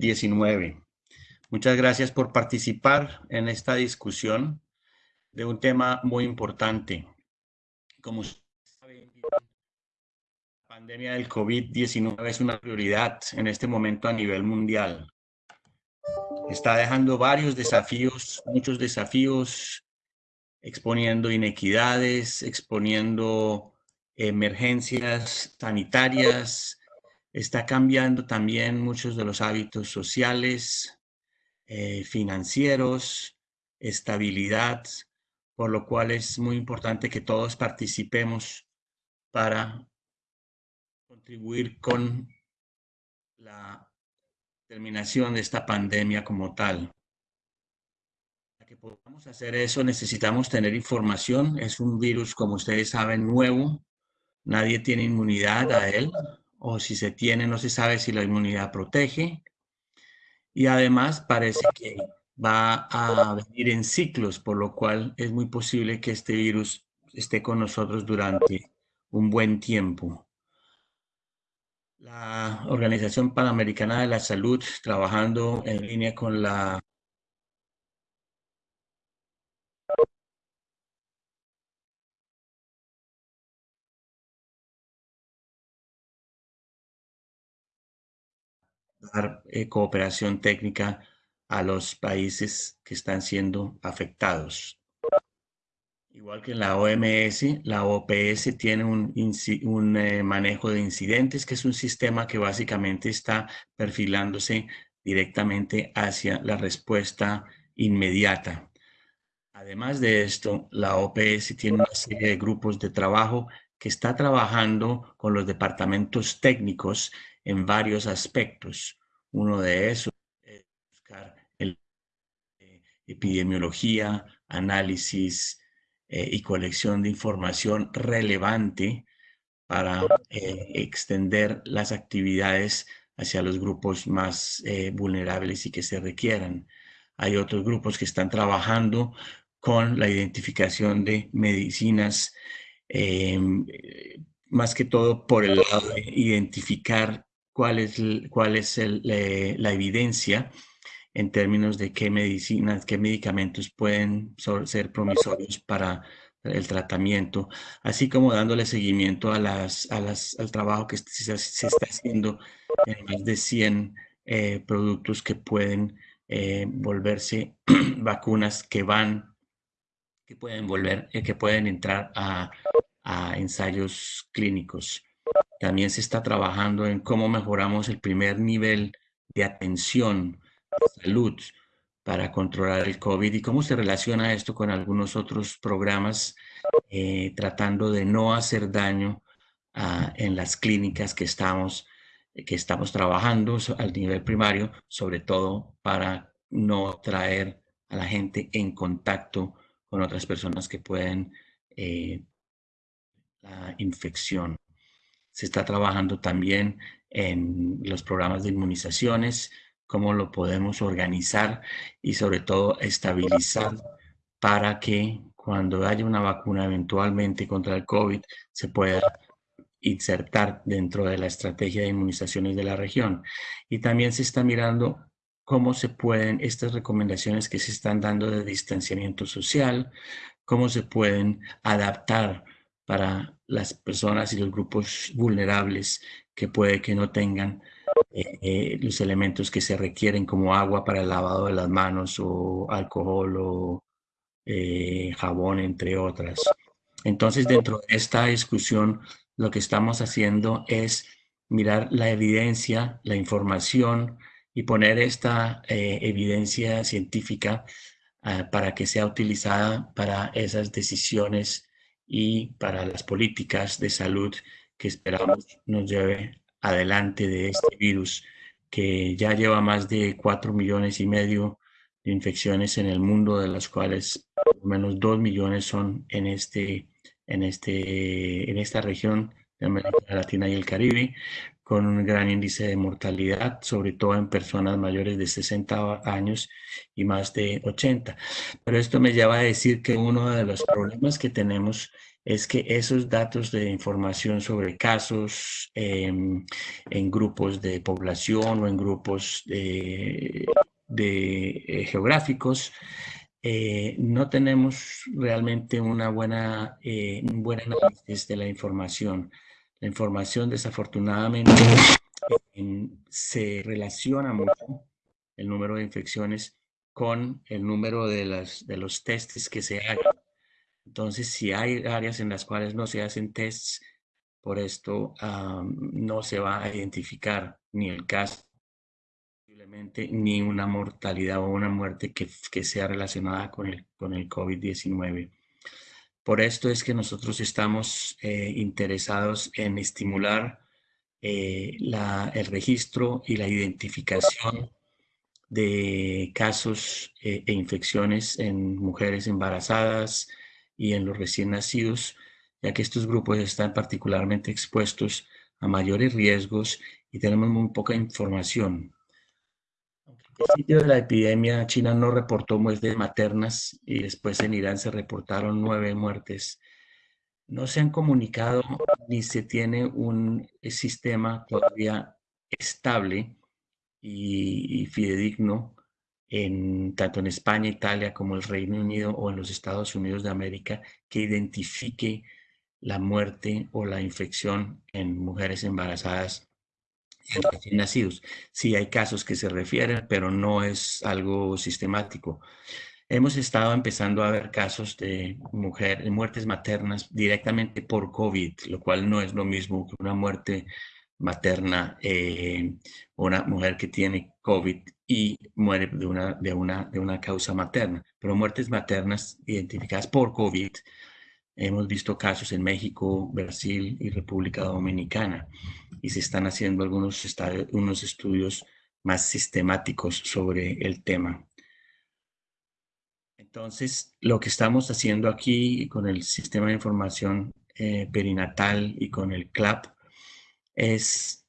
COVID-19. Muchas gracias por participar en esta discusión de un tema muy importante. Como saben, la pandemia del COVID-19 es una prioridad en este momento a nivel mundial. Está dejando varios desafíos, muchos desafíos, exponiendo inequidades, exponiendo emergencias sanitarias, está cambiando también muchos de los hábitos sociales, eh, financieros, estabilidad, por lo cual es muy importante que todos participemos para contribuir con la terminación de esta pandemia como tal. Para que podamos hacer eso necesitamos tener información. Es un virus, como ustedes saben, nuevo. Nadie tiene inmunidad a él o si se tiene no se sabe si la inmunidad protege. Y además parece que va a venir en ciclos, por lo cual es muy posible que este virus esté con nosotros durante un buen tiempo. La Organización Panamericana de la Salud, trabajando en línea con la eh, cooperación técnica a los países que están siendo afectados. Igual que en la OMS, la OPS tiene un, un eh, manejo de incidentes, que es un sistema que básicamente está perfilándose directamente hacia la respuesta inmediata. Además de esto, la OPS tiene una serie de grupos de trabajo que está trabajando con los departamentos técnicos en varios aspectos. Uno de esos es buscar el, eh, epidemiología, análisis eh, y colección de información relevante para eh, extender las actividades hacia los grupos más vulnerables y que se requieran. Hay otros grupos que están trabajando con la identificación de medicinas, em, más que todo por el lado de identificar cuál es, cuál es la evidencia en términos de qué medicinas, qué medicamentos pueden ser promisorios para el tratamiento, así como dándole seguimiento a las, a las, al trabajo que se, está haciendo en más de 100 eh, productos que pueden eh, volverse vacunas que van, que pueden volver, eh, que pueden entrar a, a ensayos clínicos. También se está trabajando en cómo mejoramos el primer nivel de atención de salud para controlar el COVID y cómo se relaciona esto con algunos otros programas eh, tratando de no hacer daño en las clínicas que estamos, que estamos trabajando al nivel primario, sobre todo para no traer a la gente en contacto con otras personas que pueden eh, la infección. Se está trabajando también en los programas de inmunizaciones, cómo lo podemos organizar y sobre todo estabilizar para que cuando haya una vacuna eventualmente contra el COVID se pueda insertar dentro de la estrategia de inmunizaciones de la región. Y también se está mirando cómo se pueden, estas recomendaciones que se están dando de distanciamiento social, cómo se pueden adaptar para las personas y los grupos vulnerables que puede que no tengan eh, eh, los elementos que se requieren como agua para el lavado de las manos o alcohol o eh, jabón, entre otras. Entonces, dentro de esta discusión, lo que estamos haciendo es mirar la evidencia, la información y poner esta evidencia científica ah, para que sea utilizada para esas decisiones y para las políticas de salud que esperamos nos lleve adelante de este virus que ya lleva más de 4 millones y medio de infecciones en el mundo, de las cuales lo menos 2 millones son en, este, en, este, en esta región de América Latina y el Caribe, con un gran índice de mortalidad, sobre todo en personas mayores de 60 años y más de 80. Pero esto me lleva a decir que uno de los problemas que tenemos es que esos datos de información sobre casos em, en grupos de población o en grupos de, eh, geográficos, eh, no tenemos realmente una buena, eh, un buen análisis de la información. La información desafortunadamente se relaciona mucho el número de infecciones con el número de, las, de los testes que se hagan. Entonces, si hay áreas en las cuales no se hacen tests, por esto no se va a identificar ni el caso, ni una mortalidad o una muerte que, que sea relacionada con el, con el COVID-19. Por esto es que nosotros estamos eh, interesados en estimular eh, el registro y la identificación de casos eh, e infecciones en mujeres embarazadas y en los recién nacidos, ya que estos grupos están particularmente expuestos a mayores riesgos y tenemos muy poca información principio de la epidemia, China no reportó muertes maternas y después en Irán se reportaron nueve muertes. No se han comunicado ni se tiene un sistema todavía estable y, fidedigno en, tanto en España, Italia como el Reino Unido o en los Estados Unidos de América que identifique la muerte o la infección en mujeres embarazadas recién nacidos. Sí hay casos que se refieren, pero no es algo sistemático. Hemos estado empezando a ver casos de mujer, muertes maternas directamente por COVID, lo cual no es lo mismo que una muerte materna, eh, una mujer que tiene COVID y muere de una, de, una, de una causa materna. Pero muertes maternas identificadas por COVID, hemos visto casos en México, Brasil y República Dominicana y se están haciendo algunos unos estudios más sistemáticos sobre el tema. Entonces, lo que estamos haciendo aquí con el sistema de información eh, perinatal y con el CLAP es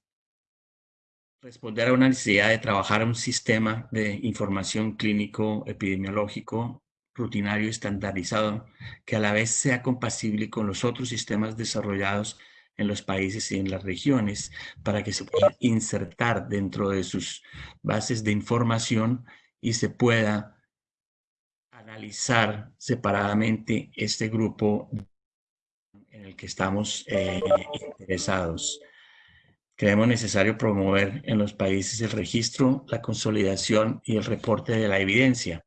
responder a una necesidad de trabajar un sistema de información clínico epidemiológico rutinario estandarizado que a la vez sea compatible con los otros sistemas desarrollados en los países y en las regiones para que se pueda insertar dentro de sus bases de información y se pueda analizar separadamente este grupo en el que estamos eh, interesados. Creemos necesario promover en los países el registro, la consolidación y el reporte de la evidencia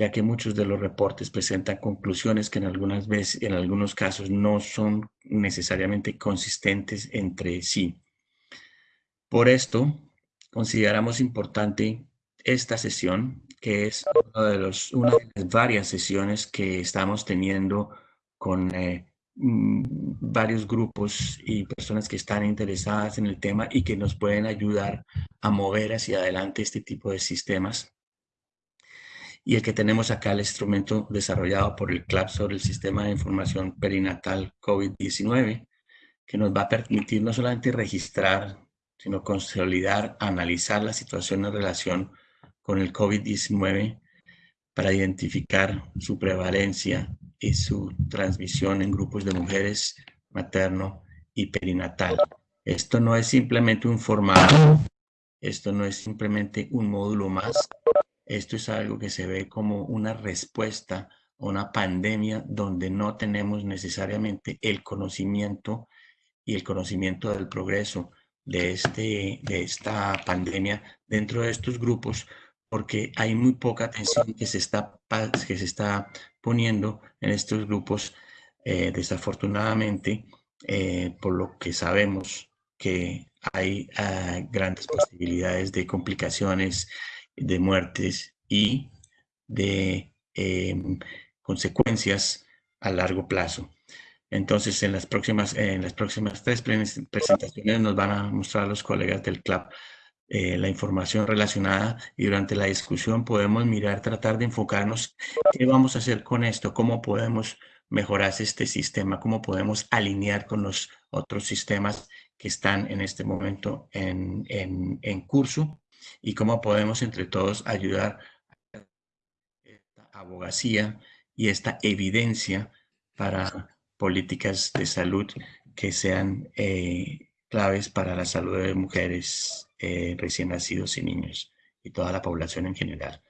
ya que muchos de los reportes presentan conclusiones que en algunas veces, en algunos casos no son necesariamente consistentes entre sí. Por esto, consideramos importante esta sesión, que es una de las varias sesiones que estamos teniendo con eh, mm, varios grupos y personas que están interesadas en el tema y que nos pueden ayudar a mover hacia adelante este tipo de sistemas y el que tenemos acá, el instrumento desarrollado por el CLAP sobre el Sistema de Información Perinatal COVID-19, que nos va a permitir no solamente registrar, sino consolidar, analizar la situación en relación con el COVID-19 para identificar su prevalencia y su transmisión en grupos de mujeres materno y perinatal. Esto no es simplemente un formato, esto no es simplemente un módulo más, esto es algo que se ve como una respuesta a una pandemia donde no tenemos necesariamente el conocimiento y el conocimiento del progreso de, este, de esta pandemia dentro de estos grupos porque hay muy poca atención que se está, que se está poniendo en estos grupos, eh, desafortunadamente, eh, por lo que sabemos que hay ah, grandes posibilidades de complicaciones de muertes y de em, consecuencias a largo plazo. Entonces, en las próximas, en las próximas tres presentaciones nos van a mostrar los colegas del CLAP eh, la información relacionada y durante la discusión podemos mirar, tratar de enfocarnos qué vamos a hacer con esto, cómo podemos mejorar este sistema, cómo podemos alinear con los otros sistemas que están en este momento en, en, curso y cómo podemos entre todos ayudar a esta abogacía y esta evidencia para políticas de salud que sean eh, claves para la salud de mujeres eh, recién nacidos y niños y toda la población en general.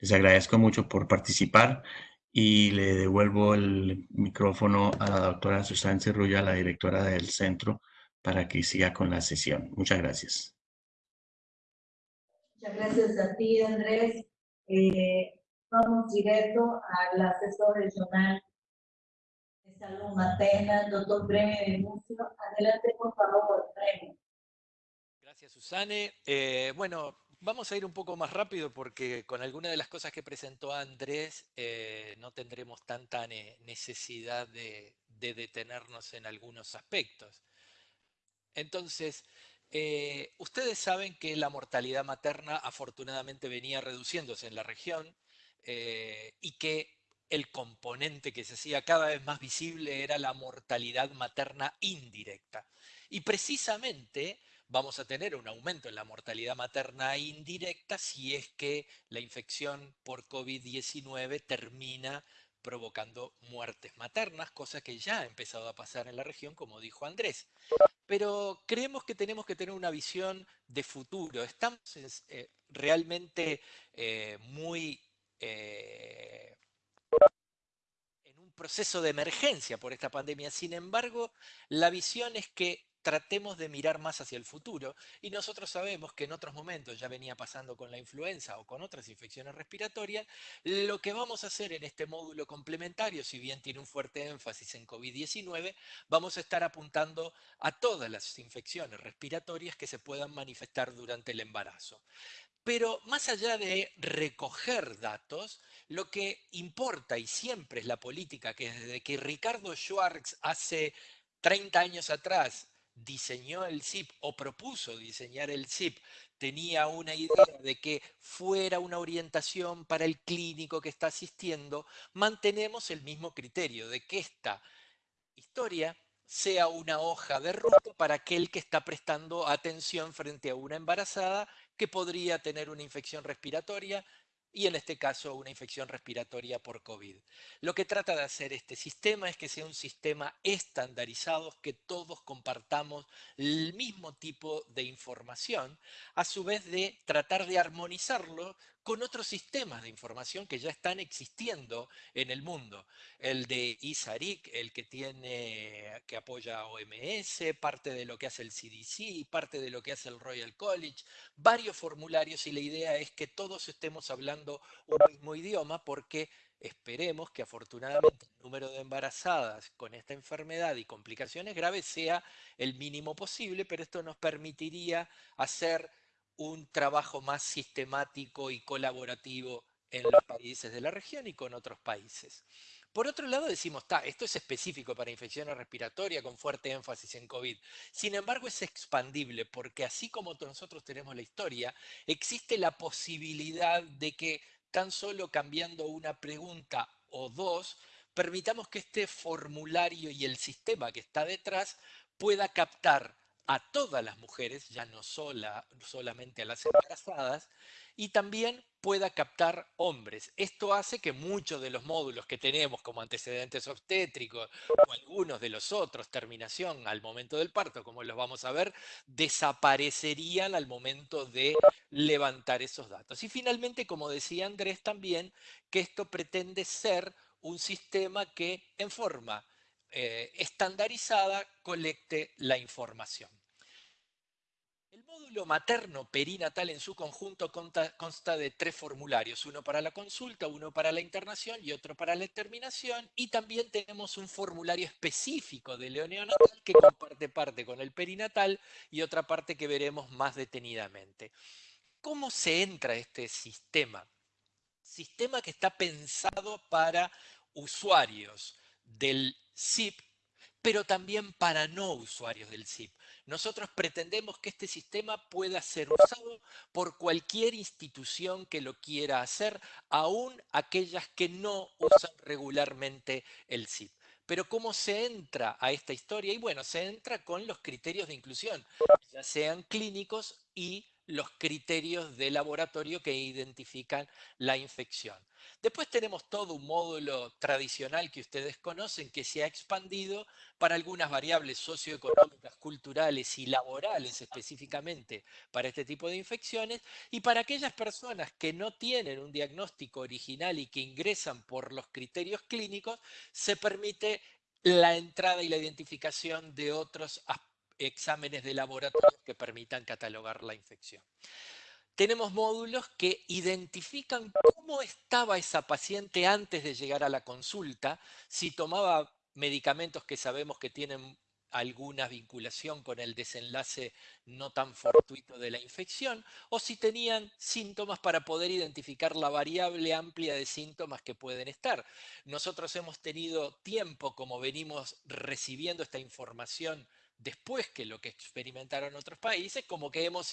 Les agradezco mucho por participar y le devuelvo el micrófono a la doctora Susana Cerrulla, la directora del centro, para que siga con la sesión. Muchas gracias. Muchas gracias a ti, Andrés. Eh, vamos directo al asesor regional de salud materna, doctor Premio de Mucio. Adelante, por favor, Premio. Gracias, Susane. Eh, bueno, Vamos a ir un poco más rápido porque con alguna de las cosas que presentó Andrés eh, no tendremos tanta necesidad de, detenernos en algunos aspectos. Entonces, eh, ustedes saben que la mortalidad materna afortunadamente venía reduciéndose en la región eh, y que el componente que se hacía cada vez más visible era la mortalidad materna indirecta. Y precisamente vamos a tener un aumento en la mortalidad materna indirecta si es que la infección por COVID-19 termina provocando muertes maternas, cosa que ya ha empezado a pasar en la región, como dijo Andrés. Pero creemos que tenemos que tener una visión de futuro. Estamos eh, realmente eh, muy eh, en un proceso de emergencia por esta pandemia. Sin embargo, la visión es que tratemos de mirar más hacia el futuro. Y nosotros sabemos que en otros momentos ya venía pasando con la influenza o con otras infecciones respiratorias. Lo que vamos a hacer en este módulo complementario, si bien tiene un fuerte énfasis en COVID-19, vamos a estar apuntando a todas las infecciones respiratorias que se puedan manifestar durante el embarazo. Pero más allá de recoger datos, lo que importa y siempre es la política que desde que Ricardo Schwartz hace 30 años atrás diseñó el SIP o propuso diseñar el SIP tenía una idea de que fuera una orientación para el clínico que está asistiendo, mantenemos el mismo criterio de que esta historia sea una hoja de ruta para aquel que está prestando atención frente a una embarazada que podría tener una infección respiratoria y en este caso una infección respiratoria por COVID. Lo que trata de hacer este sistema es que sea un sistema estandarizado, que todos compartamos el mismo tipo de información, a su vez de tratar de armonizarlo con otros sistemas de información que ya están existiendo en el mundo. El de ISARIC, el que tiene, que apoya OMS, parte de lo que hace el CDC, parte de lo que hace el Royal College, varios formularios y la idea es que todos estemos hablando un mismo idioma porque esperemos que afortunadamente el número de embarazadas con esta enfermedad y complicaciones graves sea el mínimo posible, pero esto nos permitiría hacer un trabajo más sistemático y colaborativo en los países de la región y con otros países. Por otro lado, decimos, esto es específico para infecciones respiratorias con fuerte énfasis en COVID. Sin embargo, es expandible porque así como nosotros tenemos la historia, existe la posibilidad de que tan solo cambiando una pregunta o dos, permitamos que este formulario y el sistema que está detrás pueda captar a todas las mujeres, ya no sola, solamente a las embarazadas, y también pueda captar hombres. Esto hace que muchos de los módulos que tenemos como antecedentes obstétricos o algunos de los otros, terminación al momento del parto, como los vamos a ver, desaparecerían al momento de levantar esos datos. Y finalmente, como decía Andrés también, que esto pretende ser un sistema que en forma eh, estandarizada colecte la información. Materno perinatal en su conjunto consta, de tres formularios, uno para la consulta, uno para la internación y otro para la terminación, y también tenemos un formulario específico de neonatal que comparte parte con el perinatal y otra parte que veremos más detenidamente. ¿Cómo se entra este sistema? Sistema que está pensado para usuarios del SIP, pero también para no usuarios del SIP. Nosotros pretendemos que este sistema pueda ser usado por cualquier institución que lo quiera hacer, aún aquellas que no usan regularmente el SIP. Pero ¿cómo se entra a esta historia? Y bueno, se entra con los criterios de inclusión, ya sean clínicos y los criterios de laboratorio que identifican la infección. Después tenemos todo un módulo tradicional que ustedes conocen que se ha expandido para algunas variables socioeconómicas, culturales y laborales específicamente para este tipo de infecciones y para aquellas personas que no tienen un diagnóstico original y que ingresan por los criterios clínicos, se permite la entrada y la identificación de otros exámenes de laboratorio que permitan catalogar la infección. Tenemos módulos que identifican cómo estaba esa paciente antes de llegar a la consulta, si tomaba medicamentos que sabemos que tienen alguna vinculación con el desenlace no tan fortuito de la infección, o si tenían síntomas para poder identificar la variable amplia de síntomas que pueden estar. Nosotros hemos tenido tiempo, como venimos recibiendo esta información después que lo que experimentaron otros países, como que hemos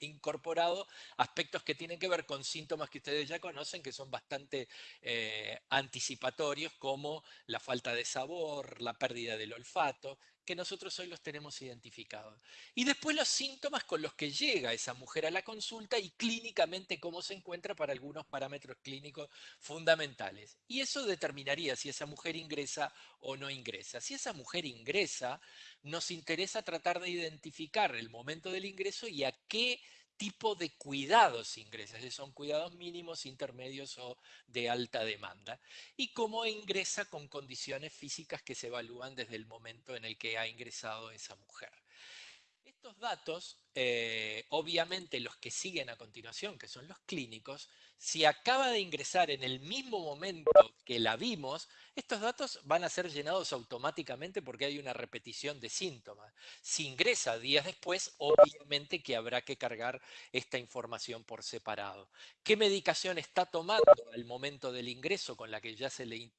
incorporado aspectos que tienen que ver con síntomas que ustedes ya conocen, que son bastante eh, anticipatorios, como la falta de sabor, la pérdida del olfato, que nosotros hoy los tenemos identificados. Y después los síntomas con los que llega esa mujer a la consulta y clínicamente cómo se encuentra para algunos parámetros clínicos fundamentales. Y eso determinaría si esa mujer ingresa o no ingresa. Si esa mujer ingresa, nos interesa tratar de identificar el momento del ingreso y a qué tipo de cuidados ingresa, si son cuidados mínimos, intermedios o de alta demanda, y cómo ingresa con condiciones físicas que se evalúan desde el momento en el que ha ingresado esa mujer. Estos datos, eh, obviamente los que siguen a continuación, que son los clínicos, si acaba de ingresar en el mismo momento que la vimos, estos datos van a ser llenados automáticamente porque hay una repetición de síntomas. Si ingresa días después, obviamente que habrá que cargar esta información por separado. ¿Qué medicación está tomando al momento del ingreso con la que ya se le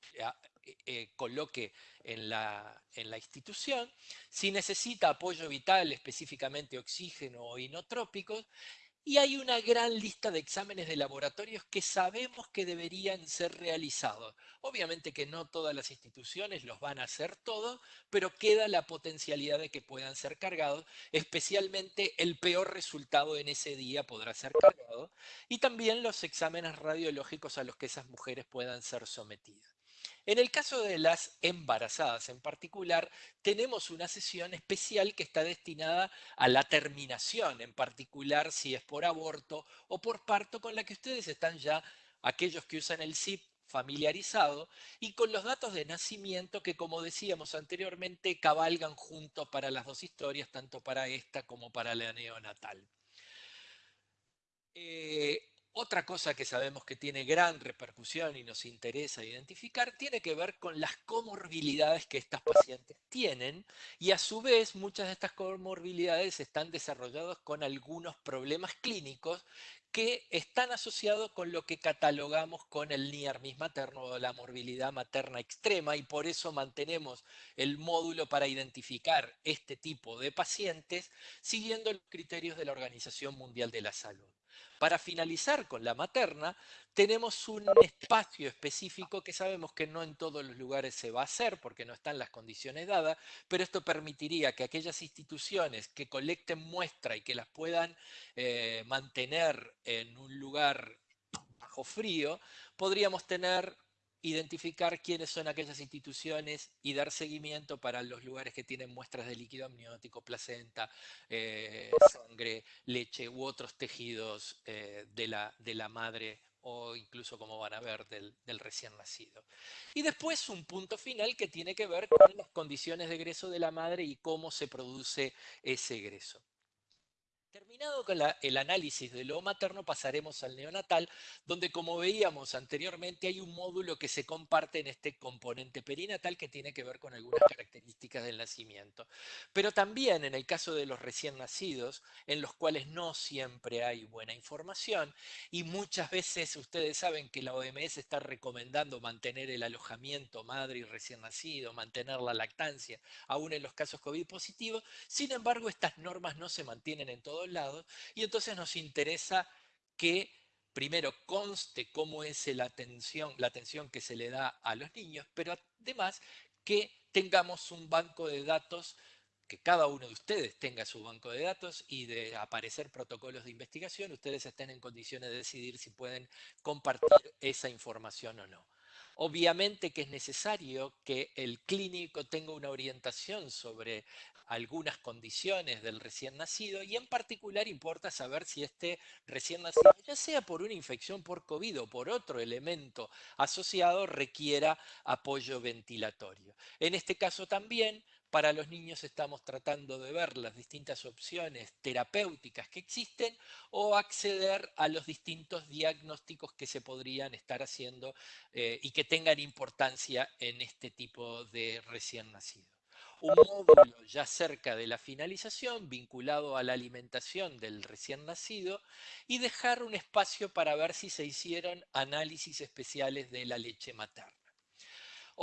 eh, eh, coloque en la, institución? Si necesita apoyo vital, específicamente oxígeno o inotrópicos, y hay una gran lista de exámenes de laboratorios que sabemos que deberían ser realizados. Obviamente que no todas las instituciones los van a hacer todos, pero queda la potencialidad de que puedan ser cargados, especialmente el peor resultado en ese día podrá ser cargado, y también los exámenes radiológicos a los que esas mujeres puedan ser sometidas. En el caso de las embarazadas en particular, tenemos una sesión especial que está destinada a la terminación, en particular si es por aborto o por parto, con la que ustedes están ya, aquellos que usan el SIP, familiarizado y con los datos de nacimiento que, como decíamos anteriormente, cabalgan juntos para las dos historias, tanto para esta como para la neonatal. Eh, otra cosa que sabemos que tiene gran repercusión y nos interesa identificar tiene que ver con las comorbilidades que estas pacientes tienen y a su vez muchas de estas comorbilidades están desarrolladas con algunos problemas clínicos que están asociados con lo que catalogamos con el NIARMIS materno o la morbilidad materna extrema y por eso mantenemos el módulo para identificar este tipo de pacientes siguiendo los criterios de la Organización Mundial de la Salud. Para finalizar con la materna, tenemos un espacio específico que sabemos que no en todos los lugares se va a hacer porque no están las condiciones dadas, pero esto permitiría que aquellas instituciones que colecten muestra y que las puedan eh, mantener en un lugar bajo frío, podríamos tener identificar quiénes son aquellas instituciones y dar seguimiento para los lugares que tienen muestras de líquido amniótico, placenta, eh, sangre, leche u otros tejidos eh, de, la, de, la, madre o incluso, como van a ver, del, del, recién nacido. Y después un punto final que tiene que ver con las condiciones de egreso de la madre y cómo se produce ese egreso. Terminado con el análisis de lo materno, pasaremos al neonatal, donde como veíamos anteriormente hay un módulo que se comparte en este componente perinatal que tiene que ver con algunas características del nacimiento. Pero también en el caso de los recién nacidos, en los cuales no siempre hay buena información y muchas veces ustedes saben que la OMS está recomendando mantener el alojamiento madre y recién nacido, mantener la lactancia, aún en los casos COVID positivos. Sin embargo, estas normas no se mantienen en todo lados y entonces nos interesa que primero conste cómo es la atención, la atención que se le da a los niños, pero además que tengamos un banco de datos que cada uno de ustedes tenga su banco de datos y de aparecer protocolos de investigación, ustedes estén en condiciones de decidir si pueden compartir esa información o no. Obviamente que es necesario que el clínico tenga una orientación sobre algunas condiciones del recién nacido y en particular importa saber si este recién nacido, ya sea por una infección por COVID o por otro elemento asociado, requiera apoyo ventilatorio. En este caso también para los niños estamos tratando de ver las distintas opciones terapéuticas que existen o acceder a los distintos diagnósticos que se podrían estar haciendo eh, y que tengan importancia en este tipo de recién nacido. Un módulo ya cerca de la finalización vinculado a la alimentación del recién nacido y dejar un espacio para ver si se hicieron análisis especiales de la leche materna.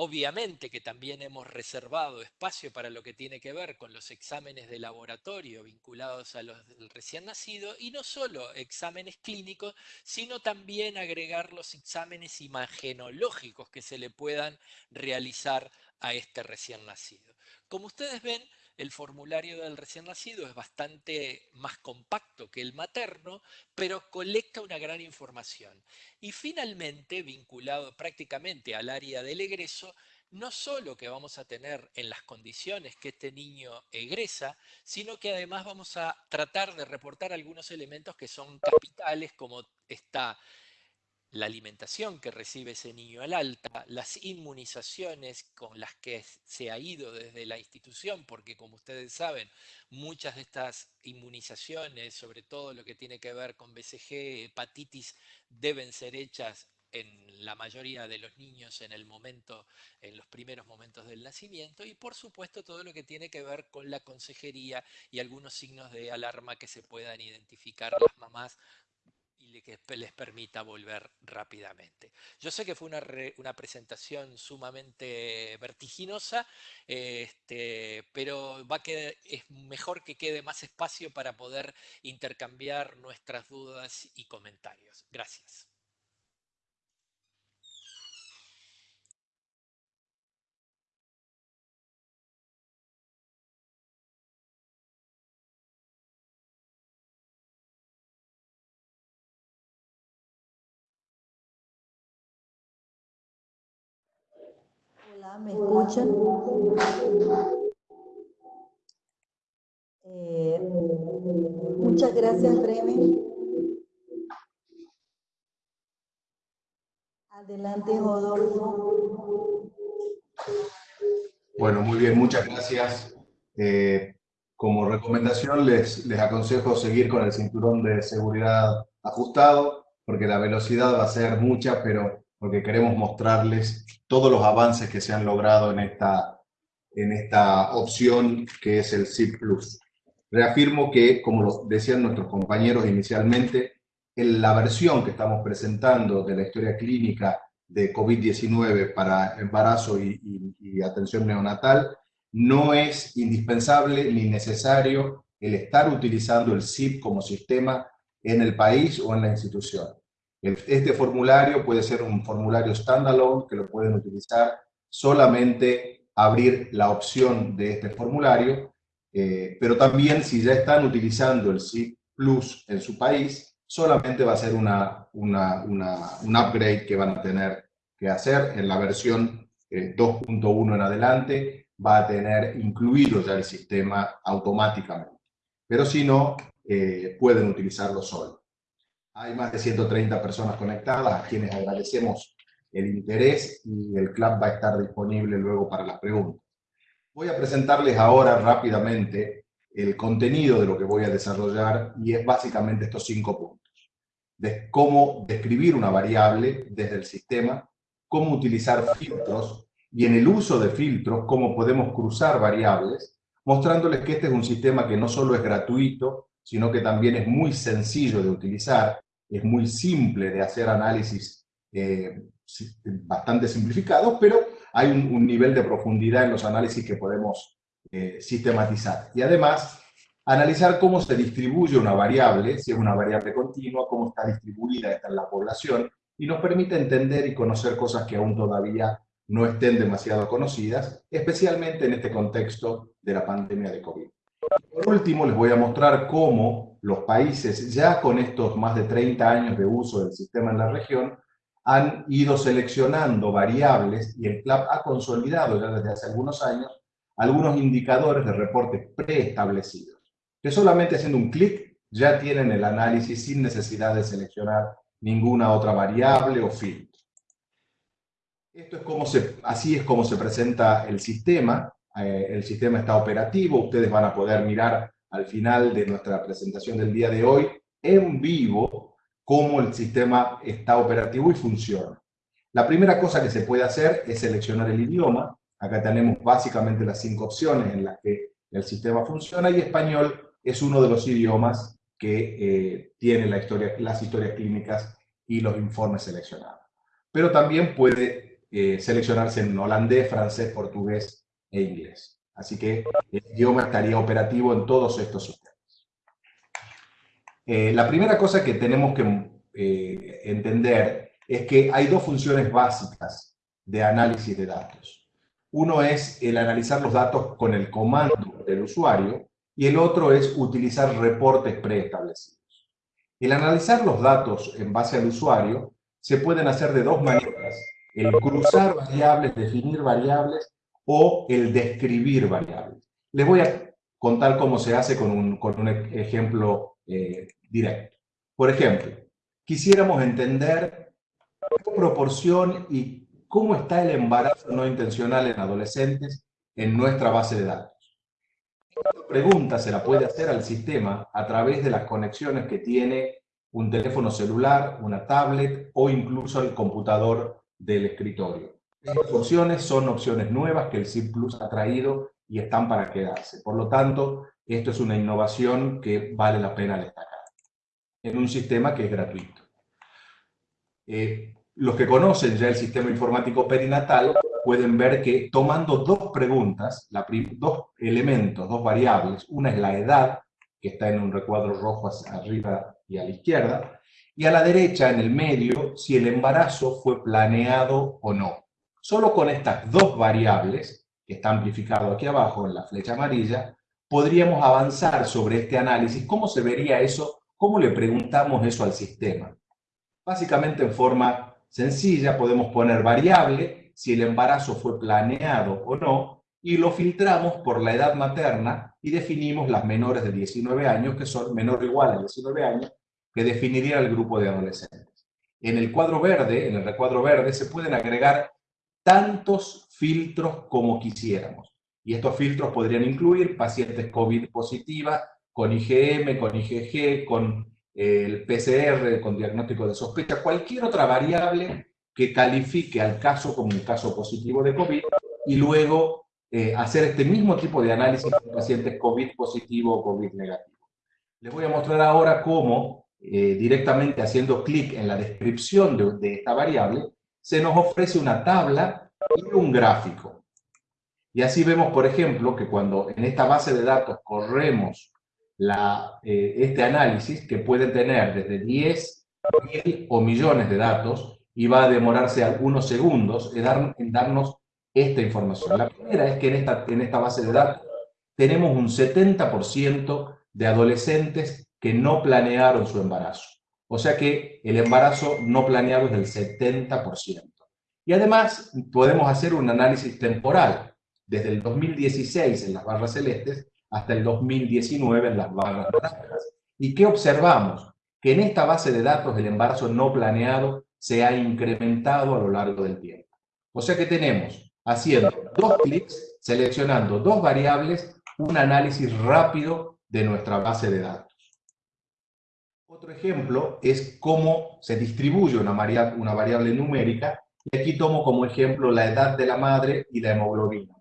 Obviamente que también hemos reservado espacio para lo que tiene que ver con los exámenes de laboratorio vinculados a los del recién nacido y no solo exámenes clínicos, sino también agregar los exámenes imagenológicos que se le puedan realizar a este recién nacido. Como ustedes ven, el formulario del recién nacido es bastante más compacto que el materno, pero colecta una gran información. Y finalmente, vinculado prácticamente al área del egreso, no solo que vamos a tener en las condiciones que este niño egresa, sino que además vamos a tratar de reportar algunos elementos que son capitales, como está la alimentación que recibe ese niño al alta, las inmunizaciones con las que se ha ido desde la institución, porque como ustedes saben, muchas de estas inmunizaciones, sobre todo lo que tiene que ver con BCG, hepatitis, deben ser hechas en la mayoría de los niños en el momento, en los primeros momentos del nacimiento, y por supuesto todo lo que tiene que ver con la consejería y algunos signos de alarma que se puedan identificar las mamás que les permita volver rápidamente. Yo sé que fue una, presentación sumamente vertiginosa, este, pero va a es mejor que quede más espacio para poder intercambiar nuestras dudas y comentarios. Gracias. ¿Me escuchan? Eh, muchas gracias, Bremen. Adelante, Rodolfo. Bueno, muy bien, muchas gracias. Eh, como recomendación les, les aconsejo seguir con el cinturón de seguridad ajustado, porque la velocidad va a ser mucha, pero porque queremos mostrarles todos los avances que se han logrado en esta, en esta opción que es el SIP Plus. Reafirmo que, como lo decían nuestros compañeros inicialmente, en la versión que estamos presentando de la historia clínica de COVID-19 para embarazo y, y atención neonatal, no es indispensable ni necesario el estar utilizando el SIP como sistema en el país o en la institución. Este formulario puede ser un formulario standalone que lo pueden utilizar solamente abrir la opción de este formulario, eh, pero también si ya están utilizando el SIP Plus en su país, solamente va a ser una, una, un upgrade que van a tener que hacer en la versión 2.1 eh, en adelante, va a tener incluido ya el sistema automáticamente. Pero si no, eh, pueden utilizarlo solo. Hay más de 130 personas conectadas, a quienes agradecemos el interés y el club va a estar disponible luego para las preguntas. Voy a presentarles ahora rápidamente el contenido de lo que voy a desarrollar y es básicamente estos cinco puntos. De cómo describir una variable desde el sistema, cómo utilizar filtros y en el uso de filtros, cómo podemos cruzar variables, mostrándoles que este es un sistema que no solo es gratuito, sino que también es muy sencillo de utilizar es muy simple de hacer análisis eh, bastante simplificados, pero hay un, nivel de profundidad en los análisis que podemos eh, sistematizar. Y además, analizar cómo se distribuye una variable, si es una variable continua, cómo está distribuida esta en la población, y nos permite entender y conocer cosas que aún todavía no estén demasiado conocidas, especialmente en este contexto de la pandemia de COVID. Último, les voy a mostrar cómo los países, ya con estos más de 30 años de uso del sistema en la región, han ido seleccionando variables y el CLAP ha consolidado ya desde hace algunos años algunos indicadores de reporte preestablecidos, que solamente haciendo un clic ya tienen el análisis sin necesidad de seleccionar ninguna otra variable o filtro. Esto es como se, así es como se presenta el sistema. Eh, el sistema está operativo. Ustedes van a poder mirar al final de nuestra presentación del día de hoy en vivo cómo el sistema está operativo y funciona. La primera cosa que se puede hacer es seleccionar el idioma. Acá tenemos básicamente las cinco opciones en las que el sistema funciona y español es uno de los idiomas que eh, tiene la historia, las historias clínicas y los informes seleccionados. Pero también puede eh, seleccionarse en holandés, francés, portugués e inglés. Así que el idioma estaría operativo en todos estos sistemas. Eh, la primera cosa que tenemos que entender es que hay dos funciones básicas de análisis de datos. Uno es el analizar los datos con el comando del usuario, y el otro es utilizar reportes preestablecidos. El analizar los datos en base al usuario se pueden hacer de dos maneras, el cruzar variables, definir variables o el describir variables. Les voy a contar cómo se hace con un, con un ejemplo eh, directo. Por ejemplo, quisiéramos entender qué proporción y cómo está el embarazo no intencional en adolescentes en nuestra base de datos. Esta pregunta se la puede hacer al sistema a través de las conexiones que tiene un teléfono celular, una tablet o incluso el computador del escritorio. Estas opciones son opciones nuevas que el SIP Plus ha traído y están para quedarse. Por lo tanto, esto es una innovación que vale la pena destacar en un sistema que es gratuito. Eh, los que conocen ya el sistema informático perinatal pueden ver que tomando dos preguntas, dos elementos, dos variables, una es la edad, que está en un recuadro rojo hacia arriba y a la izquierda, y a la derecha, en el medio, si el embarazo fue planeado o no. Solo con estas dos variables, que está amplificado aquí abajo en la flecha amarilla, podríamos avanzar sobre este análisis. ¿Cómo se vería eso? ¿Cómo le preguntamos eso al sistema? Básicamente en forma sencilla podemos poner variable si el embarazo fue planeado o no, y lo filtramos por la edad materna y definimos las menores de 19 años, que son menor o igual a 19 años, que definiría el grupo de adolescentes. En el cuadro verde, en el recuadro verde, se pueden agregar tantos filtros como quisiéramos. Y estos filtros podrían incluir pacientes COVID positiva, con IgM, con IgG, con eh, el PCR, con diagnóstico de sospecha, cualquier otra variable que califique al caso como un caso positivo de COVID y luego eh, hacer este mismo tipo de análisis con pacientes COVID positivo o COVID negativo. Les voy a mostrar ahora cómo, eh, directamente haciendo clic en la descripción de, de, esta variable, se nos ofrece una tabla y un gráfico. Y así vemos, por ejemplo, que cuando en esta base de datos corremos eh, este análisis, que puede tener desde 10, mil o millones de datos, y va a demorarse algunos segundos en, darnos esta información. La primera es que en esta, en esta base de datos tenemos un 70% de adolescentes que no planearon su embarazo. O sea que el embarazo no planeado es del 70%. Y además podemos hacer un análisis temporal, desde el 2016 en las barras celestes hasta el 2019 en las barras naranjas. ¿Y qué observamos? Que en esta base de datos el embarazo no planeado se ha incrementado a lo largo del tiempo. O sea que tenemos, haciendo dos clics, seleccionando dos variables, un análisis rápido de nuestra base de datos. Otro ejemplo es cómo se distribuye una, una variable numérica, y aquí tomo como ejemplo la edad de la madre y la hemoglobina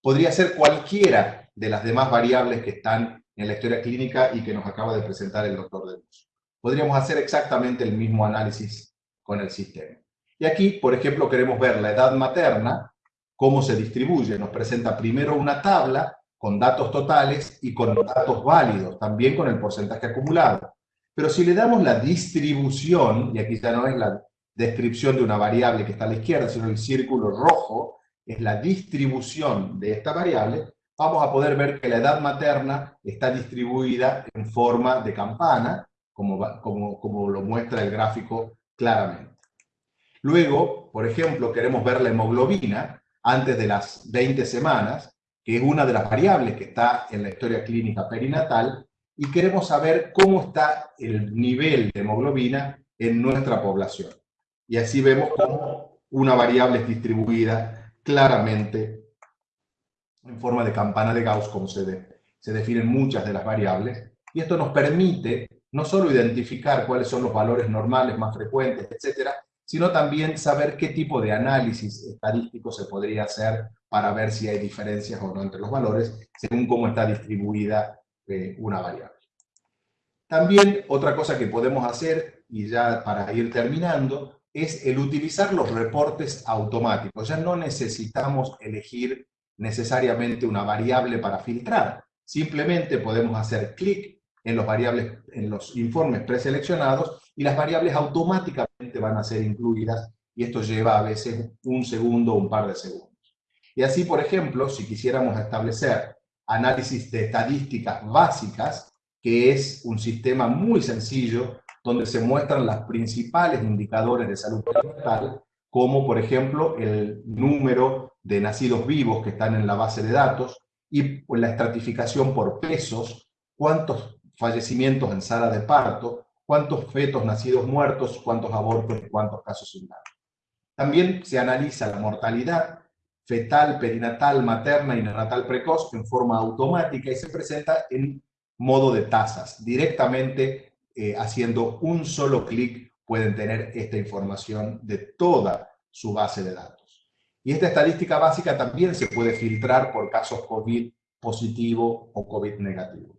Podría ser cualquiera de las demás variables que están en la historia clínica y que nos acaba de presentar el doctor de Luz. Podríamos hacer exactamente el mismo análisis con el sistema. Y aquí, por ejemplo, queremos ver la edad materna, cómo se distribuye. Nos presenta primero una tabla con datos totales y con datos válidos, también con el porcentaje acumulado. Pero si le damos la distribución, y aquí ya no es la, descripción de una variable que está a la izquierda, sino el círculo rojo es la distribución de esta variable, vamos a poder ver que la edad materna está distribuida en forma de campana, como, lo muestra el gráfico claramente. Luego, por ejemplo, queremos ver la hemoglobina antes de las 20 semanas, que es una de las variables que está en la historia clínica perinatal, y queremos saber cómo está el nivel de hemoglobina en nuestra población. Y así vemos cómo una variable es distribuida claramente en forma de campana de Gauss, como se, se definen muchas de las variables, y esto nos permite no solo identificar cuáles son los valores normales más frecuentes, etcétera, sino también saber qué tipo de análisis estadístico se podría hacer para ver si hay diferencias o no entre los valores, según cómo está distribuida una variable. También otra cosa que podemos hacer, y ya para ir terminando, es el utilizar los reportes automáticos. Ya no necesitamos elegir necesariamente una variable para filtrar. Simplemente podemos hacer clic en los, variables, en los informes preseleccionados y las variables automáticamente van a ser incluidas y esto lleva a veces un segundo o un par de segundos. Y así, por ejemplo, si quisiéramos establecer análisis de estadísticas básicas, que es un sistema muy sencillo donde se muestran los principales indicadores de salud mental, como por ejemplo el número de nacidos vivos que están en la base de datos y la estratificación por pesos, cuántos fallecimientos en sala de parto, cuántos fetos nacidos muertos, cuántos abortos y cuántos casos sin También se analiza la mortalidad fetal, perinatal, materna y neonatal precoz en forma automática y se presenta en modo de tasas. Directamente eh, haciendo un solo clic pueden tener esta información de toda su base de datos. Y esta estadística básica también se puede filtrar por casos COVID positivo o COVID negativo.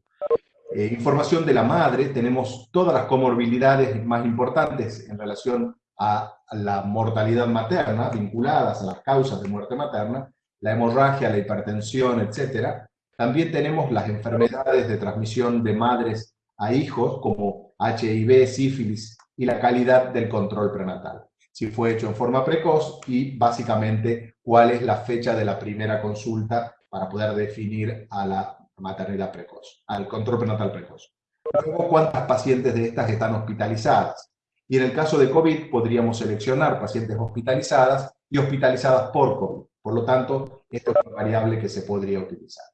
Eh, información de la madre, tenemos todas las comorbilidades más importantes en relación a la mortalidad materna, vinculadas a las causas de muerte materna, la hemorragia, la hipertensión, etc. También tenemos las enfermedades de transmisión de madres a hijos, como HIV, sífilis, y la calidad del control prenatal. Si fue hecho en forma precoz y básicamente cuál es la fecha de la primera consulta para poder definir a la maternidad precoz, al control prenatal precoz. Luego, cuántas pacientes de estas están hospitalizadas. Y en el caso de COVID podríamos seleccionar pacientes hospitalizadas y hospitalizadas por COVID. Por lo tanto, esto es una variable que se podría utilizar.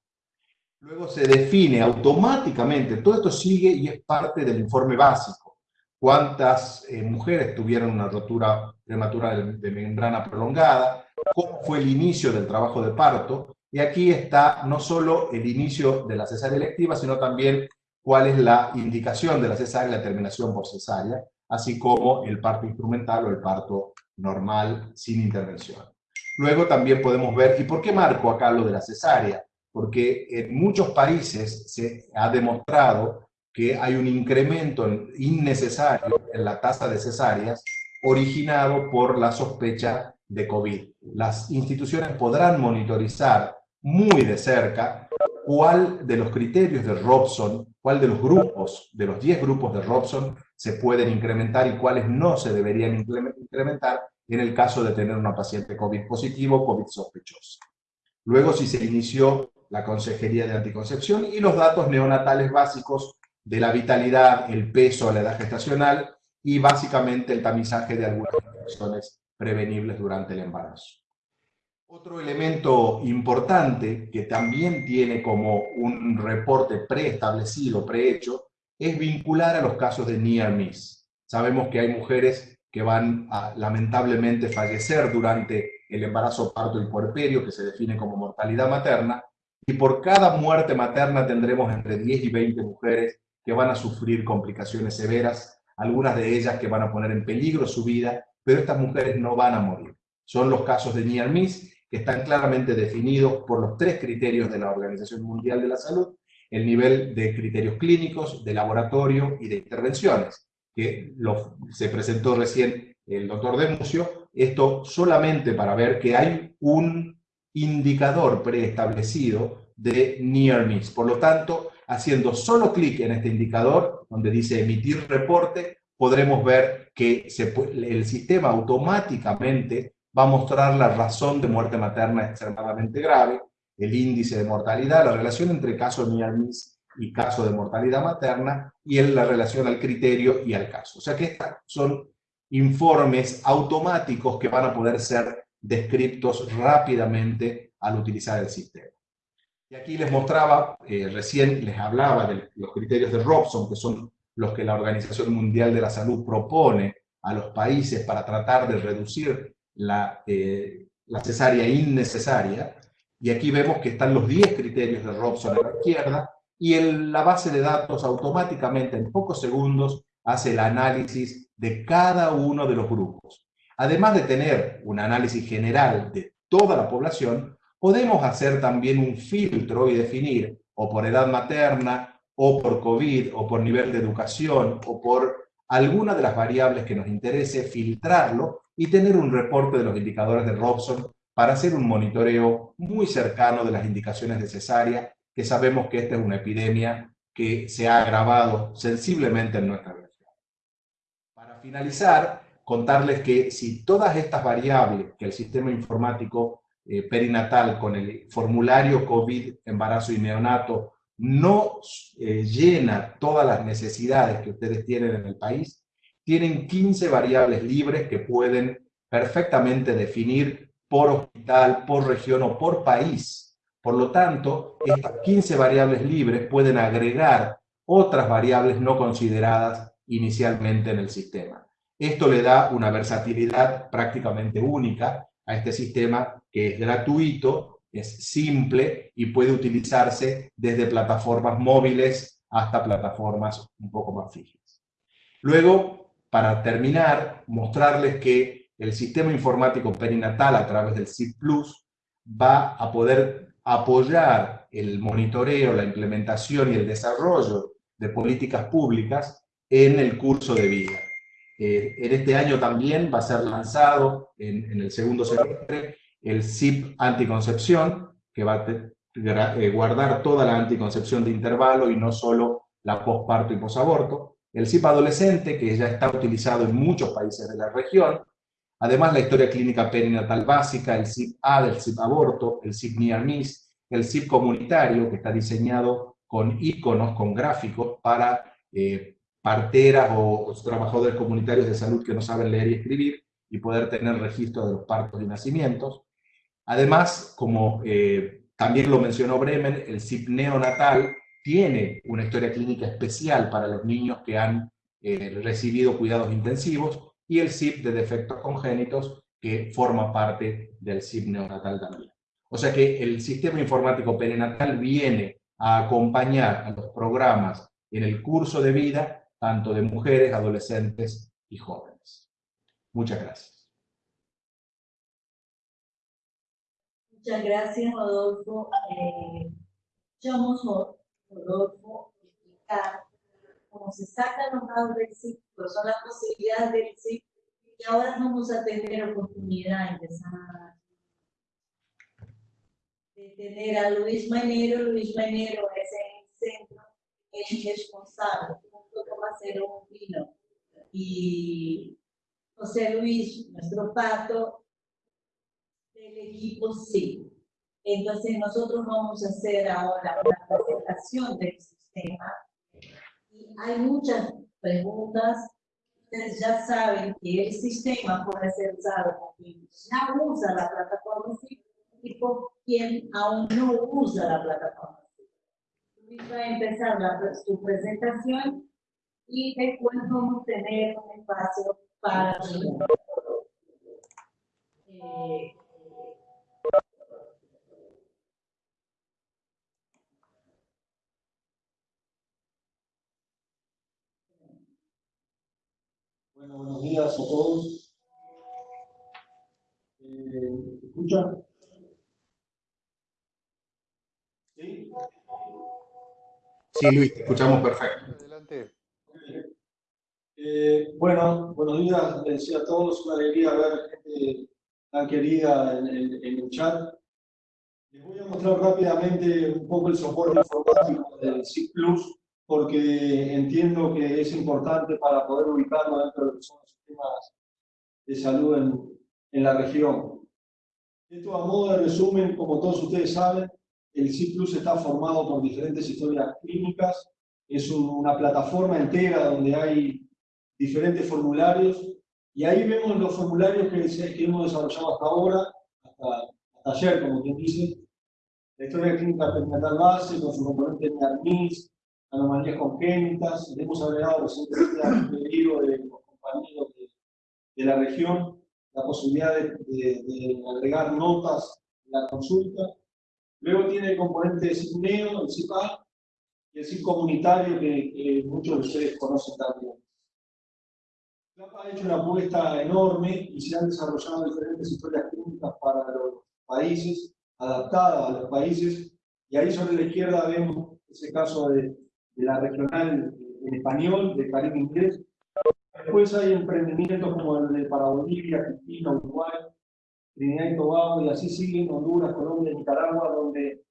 Luego se define automáticamente, todo esto sigue y es parte del informe básico. Cuántas eh, mujeres tuvieron una rotura prematura de, de membrana prolongada, cómo fue el inicio del trabajo de parto, y aquí está no solo el inicio de la cesárea electiva, sino también cuál es la indicación de la cesárea y la terminación por cesárea, así como el parto instrumental o el parto normal sin intervención. Luego también podemos ver, ¿y por qué marco acá lo de la cesárea? Porque en muchos países se ha demostrado que hay un incremento innecesario en la tasa de cesáreas originado por la sospecha de COVID. Las instituciones podrán monitorizar muy de cerca cuál de los criterios de Robson, cuál de los grupos, de los 10 grupos de Robson, se pueden incrementar y cuáles no se deberían incrementar en el caso de tener una paciente COVID positivo, COVID sospechosa. Luego, si se inició la consejería de anticoncepción y los datos neonatales básicos de la vitalidad, el peso, la edad gestacional y básicamente el tamizaje de algunas infecciones prevenibles durante el embarazo. Otro elemento importante que también tiene como un reporte preestablecido, prehecho, es vincular a los casos de near miss. Sabemos que hay mujeres que van a lamentablemente fallecer durante el embarazo, parto y puerperio, que se define como mortalidad materna, y por cada muerte materna tendremos entre 10 y 20 mujeres que van a sufrir complicaciones severas, algunas de ellas que van a poner en peligro su vida, pero estas mujeres no van a morir. Son los casos de near miss que están claramente definidos por los tres criterios de la Organización Mundial de la Salud, el nivel de criterios clínicos, de laboratorio y de intervenciones, que se presentó recién el doctor Demucio, esto solamente para ver que hay un indicador preestablecido de near miss. Por lo tanto, haciendo solo clic en este indicador, donde dice emitir reporte, podremos ver que el sistema automáticamente va a mostrar la razón de muerte materna extremadamente grave, el índice de mortalidad, la relación entre caso miss y caso de mortalidad materna, y la relación al criterio y al caso. O sea que estos son informes automáticos que van a poder ser descriptos rápidamente al utilizar el sistema. Y aquí les mostraba, eh, recién les hablaba de los criterios de Robson, que son los que la Organización Mundial de la Salud propone a los países para tratar de reducir la, eh, la cesárea innecesaria. Y aquí vemos que están los 10 criterios de Robson a la izquierda, y en la base de datos automáticamente en pocos segundos hace el análisis de cada uno de los grupos. Además de tener un análisis general de toda la población, podemos hacer también un filtro y definir o por edad materna, o por COVID, o por nivel de educación, o por alguna de las variables que nos interese, filtrarlo y tener un reporte de los indicadores de Robson para hacer un monitoreo muy cercano de las indicaciones de cesárea, que sabemos que esta es una epidemia que se ha agravado sensiblemente en nuestra región. Para finalizar, contarles que si todas estas variables que el sistema informático eh, perinatal con el formulario COVID, embarazo y neonato, no eh, llena todas las necesidades que ustedes tienen en el país, tienen 15 variables libres que pueden perfectamente definir por hospital, por región o por país. Por lo tanto, estas 15 variables libres pueden agregar otras variables no consideradas inicialmente en el sistema. Esto le da una versatilidad prácticamente única a este sistema que es gratuito, es simple y puede utilizarse desde plataformas móviles hasta plataformas un poco más fijas. Luego, para terminar, mostrarles que el sistema informático perinatal a través del CIP Plus va a poder apoyar el monitoreo, la implementación y el desarrollo de políticas públicas en el curso de vida. Eh, en este año también va a ser lanzado en, el segundo semestre el SIP anticoncepción, que va a eh, guardar toda la anticoncepción de intervalo y no solo la posparto y posaborto. El SIP adolescente, que ya está utilizado en muchos países de la región. Además, la historia clínica perinatal básica, el SIP A del SIP aborto, el SIP near miss, el SIP comunitario, que está diseñado con iconos, con gráficos para eh, parteras o, trabajadores comunitarios de salud que no saben leer y escribir y poder tener registro de los partos y nacimientos. Además, como eh, también lo mencionó Bremen, el CIP neonatal tiene una historia clínica especial para los niños que han eh, recibido cuidados intensivos y el CIP de defectos congénitos que forma parte del CIP neonatal también. O sea que el sistema informático perinatal viene a acompañar a los programas en el curso de vida tanto de mujeres, adolescentes y jóvenes. Muchas gracias. Muchas gracias, Rodolfo. Eh, Rodolfo, explicar cómo se sacan los datos del CIP, cuáles son las posibilidades del CIP, y ahora vamos a tener oportunidad de tener a Luis Manero. Luis Manero es el centro, es responsable hacer un vino. Y José Luis, nuestro pato, del equipo sí. Entonces nosotros vamos a hacer ahora una presentación del sistema. Y hay muchas preguntas. Ustedes ya saben que el sistema puede ser usado por quien ya usa la plataforma y por quien aún no usa la plataforma. Luis va a empezar la, su presentación y después vamos a tener un espacio para eh, Bueno, buenos días a todos. Eh, ¿Escucha? ¿Sí? Sí, Luis, te escuchamos perfecto. Adelante. Eh, bueno, buenos días, les decía a todos, una alegría ver gente tan querida en, el chat. Les voy a mostrar rápidamente un poco el soporte informático del SIG Plus, porque entiendo que es importante para poder ubicarlo dentro de los sistemas de salud en, en la región. Esto a modo de resumen, como todos ustedes saben, el CIPLUS está formado por diferentes historias clínicas, es una plataforma entera donde hay diferentes formularios. Y ahí vemos los formularios que, que hemos desarrollado hasta ahora, hasta, ayer, como quien dice, la historia clínica perinatal base con su componente de ARMIS, anomalías congénitas, hemos agregado recientemente pedido de los compañeros de, de la región la posibilidad de, agregar notas en la consulta. Luego tiene el componente de SIGNEO, el CIPA, y el CIP comunitario que, muchos de ustedes conocen también. CLAPA ha hecho una apuesta enorme y se han desarrollado diferentes historias clínicas para los países, adaptadas a los países, y ahí sobre la izquierda vemos ese caso de, de la regional en español, de Caribe Inglés, Después hay emprendimientos como el de para Bolivia, Argentina, Uruguay, Trinidad y Tobago, y así siguen Honduras, Colombia, Nicaragua, donde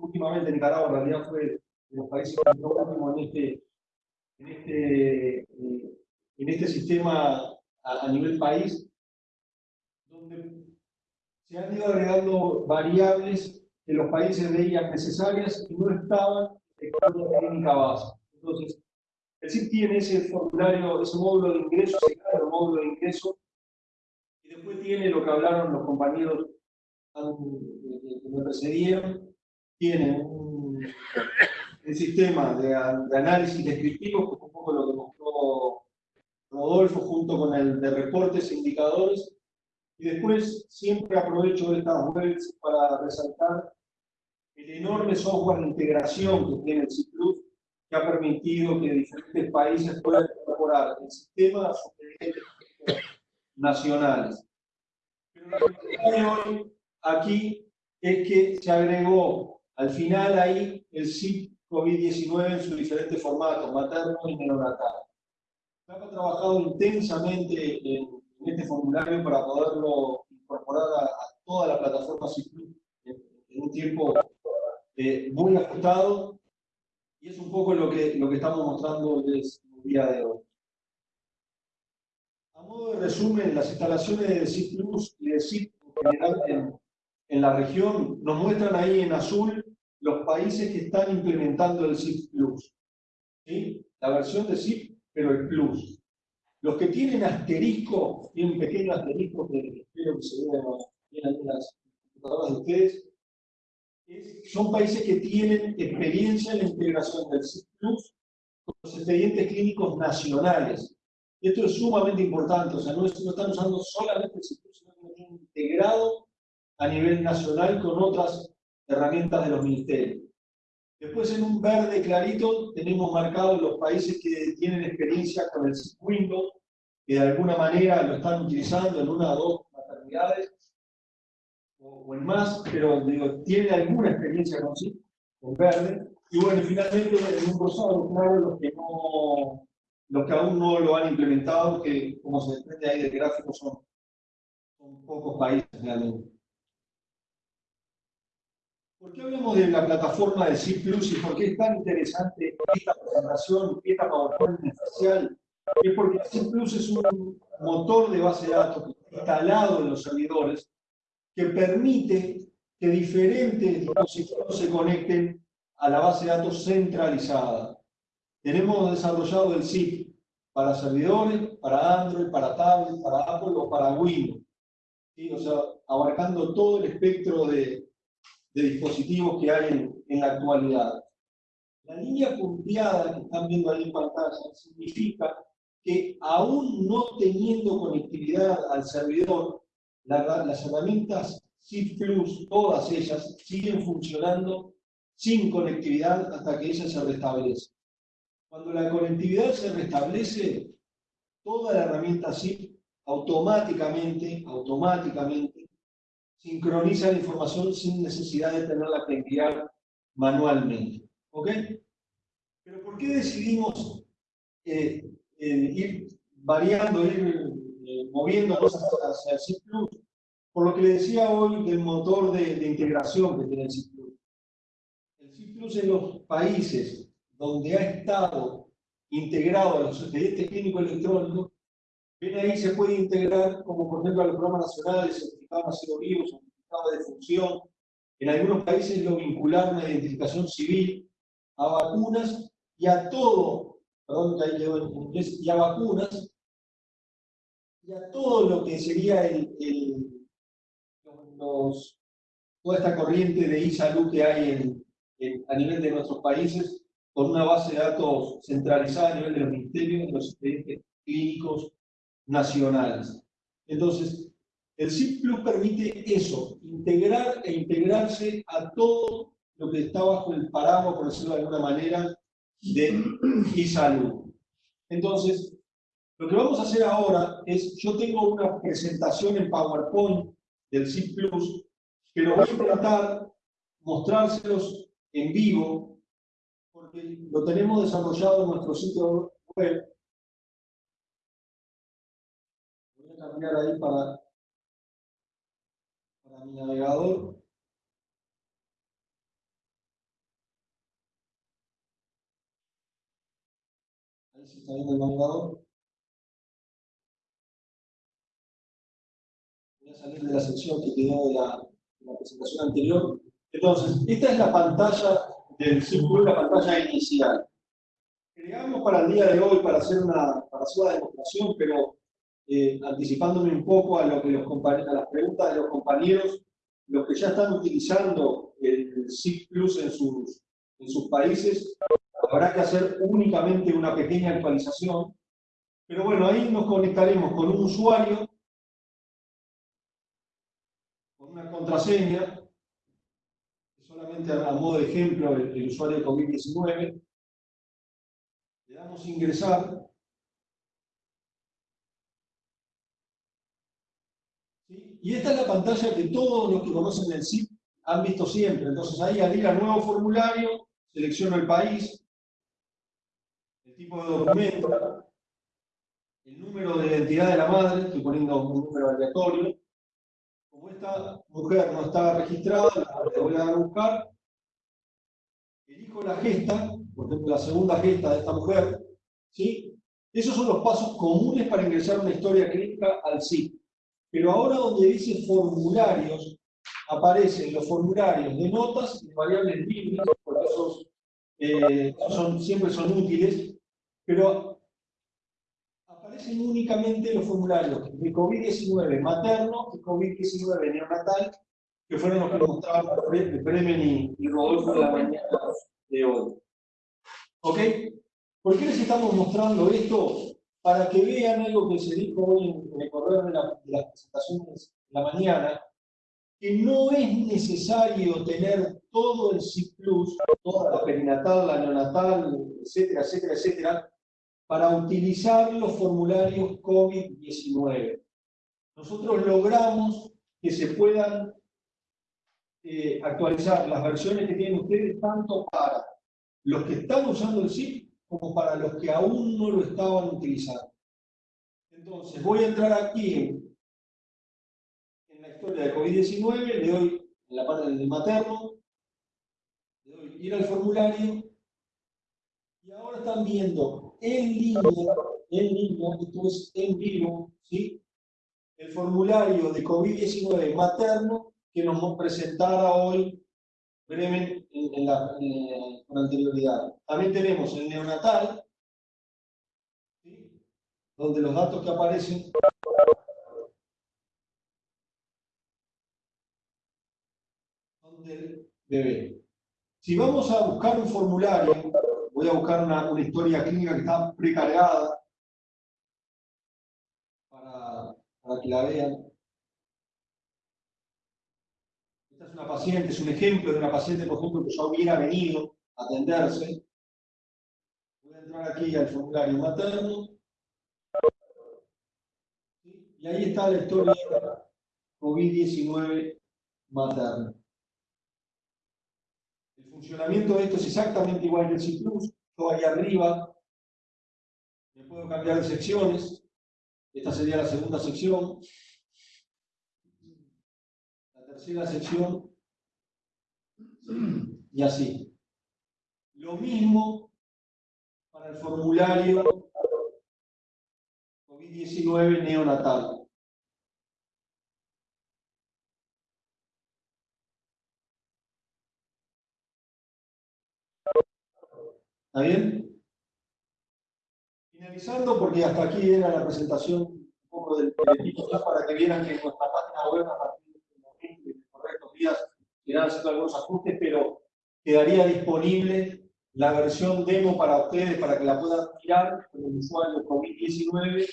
últimamente Nicaragua en realidad fue de los países que en este, en este, eh, en este sistema a, a, nivel país, donde se han ido agregando variables que los países veían necesarias y no estaban en la técnica base. Entonces, el CIP tiene ese formulario, ese módulo de ingreso, ese módulo de ingreso, y después tiene lo que hablaron los compañeros que me precedieron, tiene un, sistema de, análisis descriptivo, que es un poco lo que mostró Rodolfo, junto con el de reportes e indicadores, y después siempre aprovecho estas webs para resaltar el enorme software de integración que tiene el CIP Plus, que ha permitido que diferentes países puedan incorporar el sistema a nacionales. Pero lo que hoy aquí es que se agregó al final ahí el SIP COVID-19 en sus diferentes formatos, materno y neonatal. Se ha trabajado intensamente en, este formulario para poderlo incorporar a, toda la plataforma SIP en, en un tiempo eh, muy ajustado y es un poco lo que, lo que estamos mostrando el día de hoy. A modo de resumen, las instalaciones de CIP Plus y de CIP en en, la región nos muestran ahí en azul los países que están implementando el CIP Plus. ¿Sí? La versión de CIP, pero el Plus. Los que tienen asterisco, tienen un pequeño asterisco que espero que se vean en las computadoras de ustedes, son países que tienen experiencia en la integración del CIPLUS con los expedientes clínicos nacionales. Esto es sumamente importante, o sea, no, están usando solamente el CIPLUS, sino que lo tienen integrado a nivel nacional con otras herramientas de los ministerios. Después en un verde clarito tenemos marcados los países que tienen experiencia con el Windows, que de alguna manera lo están utilizando en una o dos maternidades, o, en más, pero digo, tiene alguna experiencia con sí, en verde. Y bueno, finalmente en un rosado claro los que, no, los que aún no lo han implementado, que como se desprende ahí del gráfico son, son pocos países realmente. ¿Por qué hablamos de la plataforma de C Plus y por qué es tan interesante esta presentación, esta PowerPoint especial? Es porque C Plus es un motor de base de datos instalado en los servidores que permite que diferentes dispositivos se conecten a la base de datos centralizada. Tenemos desarrollado el SIP para servidores, para Android, para tablet, para Apple o para Windows. O sea, abarcando todo el espectro de, dispositivos que hay en, en, la actualidad. La línea punteada que están viendo ahí en pantalla significa que aún no teniendo conectividad al servidor, las herramientas SIP Plus, todas ellas, siguen funcionando sin conectividad hasta que ella se restablece. Cuando la conectividad se restablece, toda la herramienta SIP automáticamente, automáticamente, sincroniza la información sin necesidad de tenerla que enviar manualmente. ¿Ok? Pero ¿por qué decidimos eh, eh, ir variando, moviendo cosas hacia el C++, por lo que le decía hoy del motor de, integración que tiene el C++. El C++ en los países donde ha estado integrado a los expedientes clínicos electrónicos, ven ahí se puede integrar, como por ejemplo a los programas nacionales, certificado nacido vivo, certificado de función. En algunos países lo vincularon a identificación civil, a vacunas y a todo, perdón que ahí en inglés, y a vacunas, y a todo lo que sería el, toda esta corriente de e-salud que hay en, a nivel de nuestros países, con una base de datos centralizada a nivel de los ministerios, de los expedientes clínicos nacionales. Entonces, el CIP Plus permite eso, integrar e integrarse a todo lo que está bajo el paraguas, por decirlo de alguna manera, de e-salud. Entonces, lo que vamos a hacer ahora es, yo tengo una presentación en PowerPoint del Plus, que lo voy a intentar mostrárselos en vivo, porque lo tenemos desarrollado en nuestro sitio web. Voy a cambiar ahí para, para mi navegador. Ahí se está viendo el navegador. Salir de la sección que quedó de la, presentación anterior. Entonces, esta es la pantalla del círculo, la pantalla inicial. Creamos para el día de hoy para hacer una, para hacer una demostración, pero eh, anticipándome un poco a, lo que los a las preguntas de los compañeros, los que ya están utilizando el SIG Plus en sus, en sus países, habrá que hacer únicamente una pequeña actualización. Pero bueno, ahí nos conectaremos con un usuario una contraseña, solamente a modo de ejemplo el, usuario de COVID-19, le damos ingresar, y esta es la pantalla que todos los que conocen el SIP han visto siempre, entonces ahí al ir a nuevo formulario, selecciono el país, el tipo de documento, el número de identidad de la madre, estoy poniendo un número aleatorio, como esta mujer no está registrada, la voy a buscar, elijo la gesta, por ejemplo la segunda gesta de esta mujer, ¿sí? Esos son los pasos comunes para ingresar una historia clínica al SIP. Pero ahora donde dice formularios, aparecen los formularios de notas y variables libres, porque esos, eh, siempre son útiles, pero únicamente los formularios de COVID-19 materno y COVID-19 neonatal, que fueron los que mostraron Bremen y, y Rodolfo en la mañana de hoy. ¿Ok? ¿Por qué les estamos mostrando esto? Para que vean algo que se dijo hoy en el correo de, la, de las presentaciones de la mañana, que no es necesario tener todo el CIPLUS, toda la perinatal, la neonatal, etcétera, etcétera, etcétera, para utilizar los formularios COVID-19. Nosotros logramos que se puedan eh, actualizar las versiones que tienen ustedes tanto para los que están usando el SIP como para los que aún no lo estaban utilizando. Entonces, voy a entrar aquí en, la historia de COVID-19, le doy en la parte del materno, le doy ir al formulario, y ahora están viendo en línea, en línea, esto es en vivo, ¿sí? el formulario de COVID-19 materno que nos presentara hoy brevemente en, la, con anterioridad. También tenemos el neonatal, ¿sí? donde los datos que aparecen son del bebé. Si vamos a buscar un formulario voy a buscar una, historia clínica que está precargada para, para que la vean. Esta es una paciente, es un ejemplo de una paciente, por ejemplo, que ya hubiera venido a atenderse. Voy a entrar aquí al formulario materno. Y ahí está la historia COVID-19 materna funcionamiento de esto es exactamente igual que el C++. Yo ahí arriba me puedo cambiar de secciones. Esta sería la segunda sección. La tercera sección. Y así. Lo mismo para el formulario COVID-19 neonatal. ¿Está bien? Finalizando, porque hasta aquí era la presentación un poco del, equipo para que vieran que nuestra página web a partir de este momento, en correctos días, irán haciendo algunos ajustes, pero quedaría disponible la versión demo para ustedes, para que la puedan mirar con el usuario COVID-19,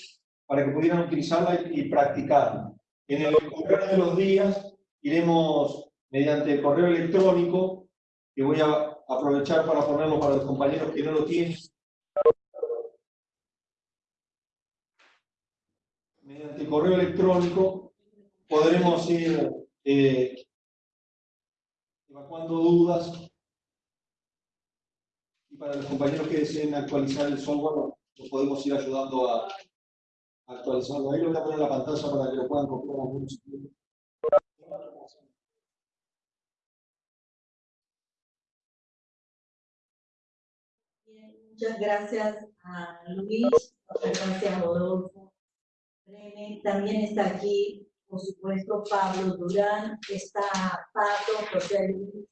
para que pudieran utilizarla y, practicarla. En el correo de los días iremos mediante correo electrónico, que voy a aprovechar para ponerlo para los compañeros que no lo tienen. Mediante correo electrónico podremos ir eh, evacuando dudas y para los compañeros que deseen actualizar el software nos podemos ir ayudando a, actualizarlo. Ahí lo voy a poner en la pantalla para que lo puedan copiar algunos. Muchas gracias a Luis, muchas gracias a Rodolfo. También está aquí, por supuesto, Pablo Durán, está Pato, José Luis,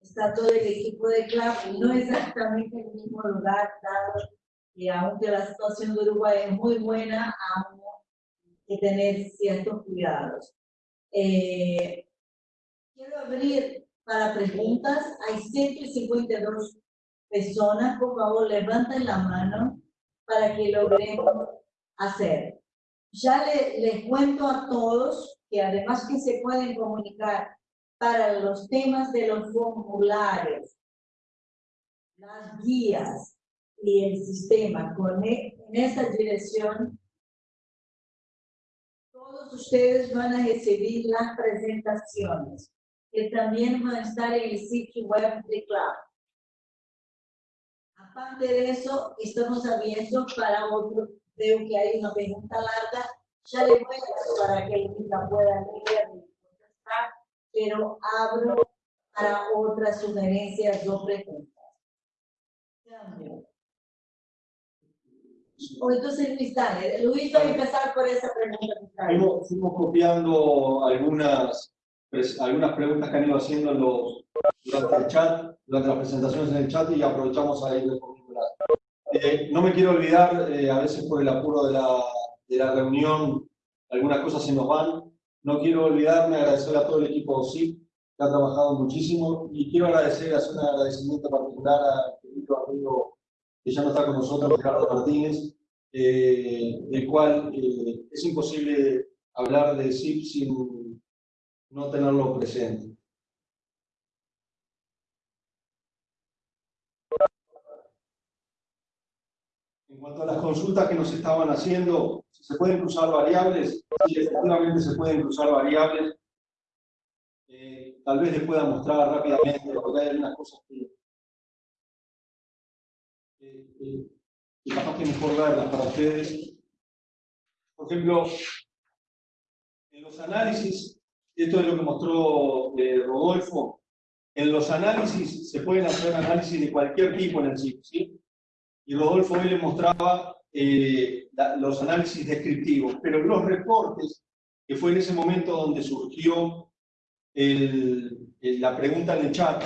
está todo el equipo de CLAP, no exactamente en el mismo lugar, dado que aunque la situación de Uruguay es muy buena, hay que tener ciertos cuidados. Eh, quiero abrir para preguntas, hay 152 personas, por favor, levanten la mano para que logremos hacer. Ya les cuento a todos que además que se pueden comunicar para los temas de los formularios, las guías y el sistema con e, en esa dirección, todos ustedes van a recibir las presentaciones que también van a estar en el sitio web de Cloud. Aparte de eso, estamos abiertos para otro. Veo que hay una pregunta larga. Ya le voy a para que la pueda leer y contestar, pero abro para otras sugerencias o preguntas. O entonces Luis, dale. Luis a empezar por esa pregunta. Fuimos, copiando algunas, algunas preguntas que han ido haciendo los, durante el chat durante las presentaciones en el chat y aprovechamos a ir eh, no me quiero olvidar, eh, a veces por el apuro de la, de la, reunión, algunas cosas se nos van. No quiero olvidarme, agradecer a todo el equipo OSIP, que ha trabajado muchísimo, y quiero agradecer, hacer un agradecimiento particular a querido amigo que ya no está con nosotros, Ricardo Martínez, eh, el cual eh, es imposible hablar de SIP sin no tenerlo presente. Cuanto a las consultas que nos estaban haciendo, ¿se pueden cruzar variables? Sí, efectivamente se pueden cruzar variables. Eh, tal vez les pueda mostrar rápidamente, algunas cosas que, que, capaz que mejor verlas para ustedes. Por ejemplo, en los análisis, esto es lo que mostró eh, Rodolfo, en los análisis se pueden hacer análisis de cualquier tipo en el sitio, ¿sí? Y Rodolfo hoy le mostraba eh, los análisis descriptivos, pero los reportes, que fue en ese momento donde surgió la pregunta en el chat,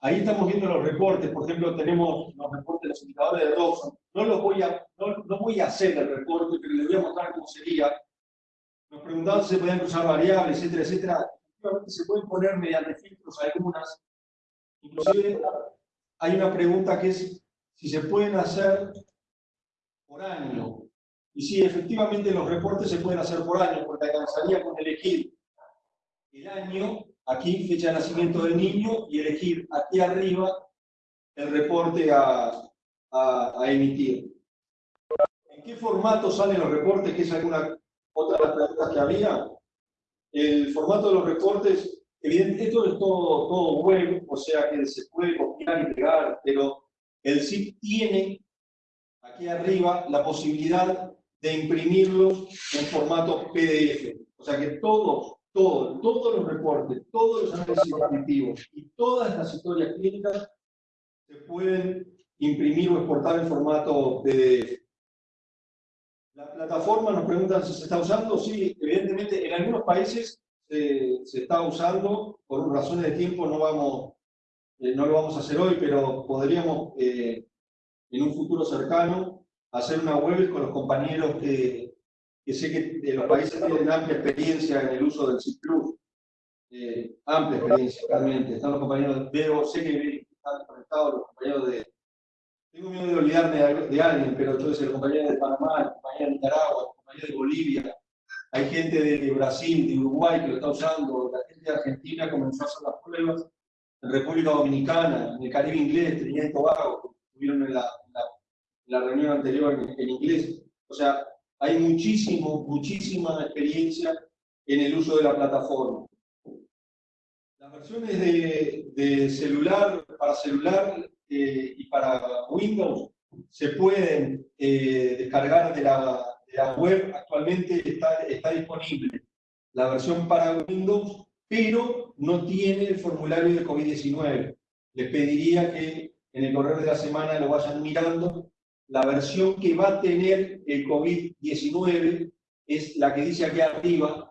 ahí estamos viendo los reportes, por ejemplo, tenemos los reportes de los indicadores de Dobson, no, los voy a, no, voy a hacer el reporte, pero les voy a mostrar cómo sería. Nos preguntaban si se podían cruzar variables, etcétera, etcétera. Se pueden poner mediante filtros algunas. Inclusive hay una pregunta que es si se pueden hacer por año. Y sí, efectivamente los reportes se pueden hacer por año, porque alcanzaría con elegir el año, aquí fecha de nacimiento del niño, y elegir aquí arriba el reporte a, a, emitir. ¿En qué formato salen los reportes? Que es alguna otra de las preguntas que había. El formato de los reportes, evidentemente, esto es todo, todo web, o sea que se puede copiar y pegar, pero el SIP tiene aquí arriba la posibilidad de imprimirlos en formato PDF. O sea que todos, todos, todos los reportes, todos los análisis descriptivos y todas las historias clínicas se pueden imprimir o exportar en formato PDF. La plataforma nos preguntan si se está usando. Sí, evidentemente en algunos países se está usando. Por razones de tiempo no, vamos, eh, no lo vamos a hacer hoy, pero podríamos eh, en un futuro cercano hacer una web con los compañeros que, sé que de los países tienen amplia experiencia en el uso del CIP eh, amplia experiencia realmente. Están los compañeros, veo, sé que están conectados los compañeros de... Tengo miedo de olvidarme de, alguien, pero entonces el compañero de Panamá, el compañero de Nicaragua, el compañero de Bolivia, hay gente de Brasil, de Uruguay que lo está usando, la gente de Argentina comenzó a hacer las pruebas, en República Dominicana, en el Caribe inglés, Trinidad y Tobago, estuvieron en la, la, reunión anterior en, inglés. O sea, hay muchísimo, muchísima experiencia en el uso de la plataforma. Las versiones de, de celular, para celular eh, y para Windows se pueden eh, descargar de la, la web actualmente está, está disponible la versión para Windows, pero no tiene el formulario de COVID-19. Les pediría que en el correo de la semana lo vayan mirando. La versión que va a tener el COVID-19 es la que dice aquí arriba,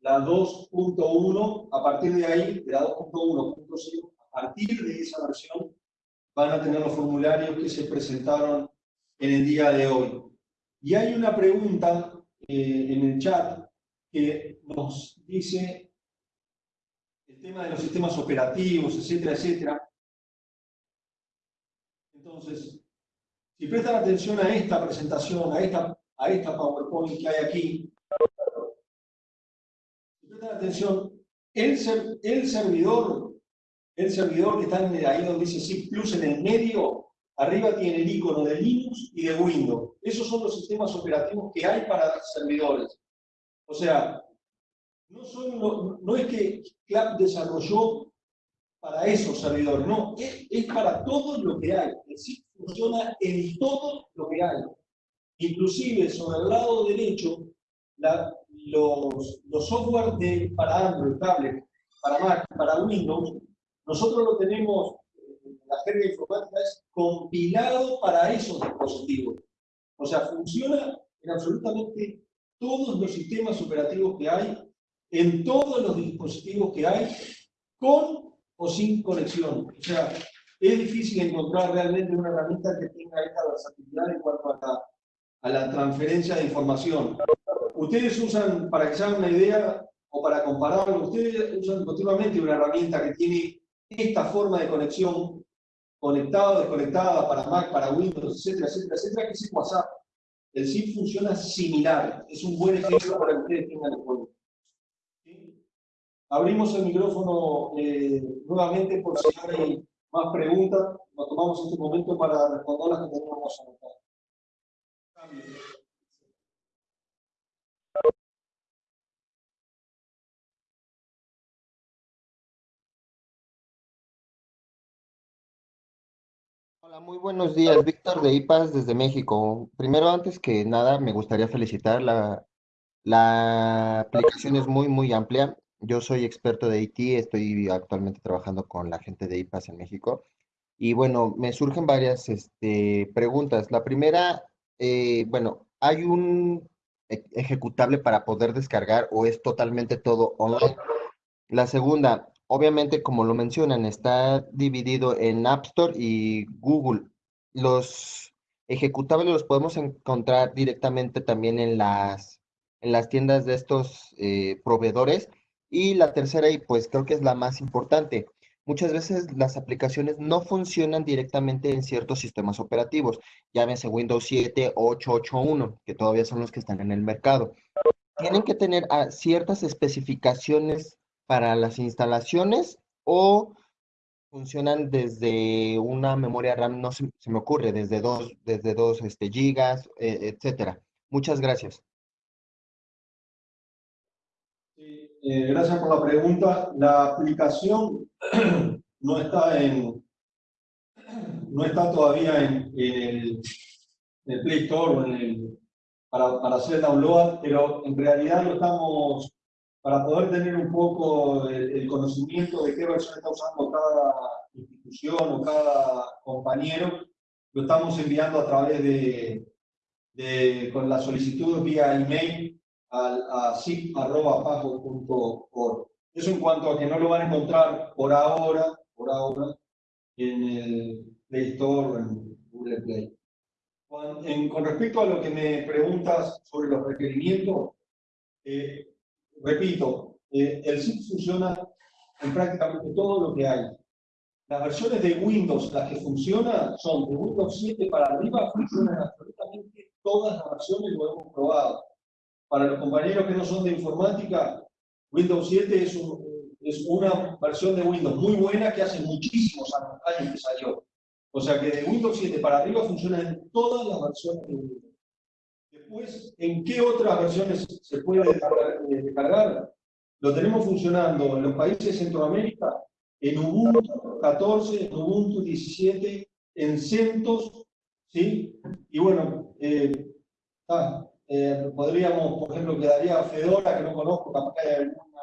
la 2.1. A partir de ahí, de la 2.1.0, a partir de esa versión, van a tener los formularios que se presentaron en el día de hoy. Y hay una pregunta eh, en el chat que nos dice tema de los sistemas operativos, etcétera, etcétera. Entonces, si prestan atención a esta presentación, a esta, a esta PowerPoint que hay aquí, si prestan atención, el, el servidor, el servidor que está ahí donde dice SIP Plus en el medio, Arriba tiene el icono de Linux y de Windows. Esos son los sistemas operativos que hay para servidores. O sea, no, es que CLAP desarrolló para esos servidores, no, es, para todo lo que hay. Decir, funciona en todo lo que hay. Inclusive sobre el lado derecho, los, los software de, para Android, tablet, para Mac, para Windows, nosotros lo tenemos la jerga informática es compilado para esos dispositivos. O sea, funciona en absolutamente todos los sistemas operativos que hay, en todos los dispositivos que hay, con o sin conexión. O sea, es difícil encontrar realmente una herramienta que tenga esta versatilidad en cuanto a la, a la transferencia de información. Ustedes usan, para que se hagan una idea, o para compararlo, ustedes usan continuamente una herramienta que tiene esta forma de conexión conectado, desconectada, para Mac, para Windows, etcétera, etcétera, etcétera, que es WhatsApp. El SIP funciona similar. Es un buen ejemplo para que ustedes tengan en cuenta. Abrimos el micrófono eh, nuevamente por si hay más preguntas. Nos tomamos este momento para responder las que teníamos anotadas. Hola, muy buenos días. Víctor de IPAS desde México. Primero, antes que nada, me gustaría felicitar. La, la aplicación es muy, muy amplia. Yo soy experto de IT, estoy actualmente trabajando con la gente de IPAS en México. Y bueno, me surgen varias este, preguntas. La primera, eh, bueno, ¿hay un ejecutable para poder descargar o es totalmente todo online? La segunda, obviamente, como lo mencionan, está dividido en App Store y Google. Los ejecutables los podemos encontrar directamente también en las, en las tiendas de estos eh, proveedores. Y la tercera, y pues creo que es la más importante, muchas veces las aplicaciones no funcionan directamente en ciertos sistemas operativos, llámese Windows 7, 8, 8.1, que todavía son los que están en el mercado. Tienen que tener ah, ciertas especificaciones para las instalaciones o funcionan desde una memoria RAM, no se, me ocurre, desde dos, desde dos este, gigas, eh, etcétera. Muchas gracias. Eh, gracias por la pregunta. La aplicación no está en no está todavía en, el, Play Store para, para hacer el download, pero en realidad lo estamos para poder tener un poco el, conocimiento de qué versión está usando cada institución o cada compañero, lo estamos enviando a través de, de con la solicitud vía email a, a zip.pajo.org. Eso en cuanto a que no lo van a encontrar por ahora, por ahora, en el Play Store o en Google Play. Con, con respecto a lo que me preguntas sobre los requerimientos, eh, repito, eh, el zip funciona en prácticamente todo lo que hay. Las versiones de Windows, las que funcionan, son de Windows 7 para arriba, funcionan absolutamente todas las versiones, lo hemos probado. Para los compañeros que no son de informática, Windows 7 es, es una versión de Windows muy buena que hace muchísimos años que salió. O sea que de Windows 7 para arriba funciona en todas las versiones de Windows. Después, ¿en qué otras versiones se puede descargar? Lo tenemos funcionando en los países de Centroamérica, en Ubuntu 14, en Ubuntu 17, en CentOS, ¿sí? Y bueno, eh, ah, eh, podríamos, por ejemplo, quedaría Fedora, que no conozco, capaz que hay alguna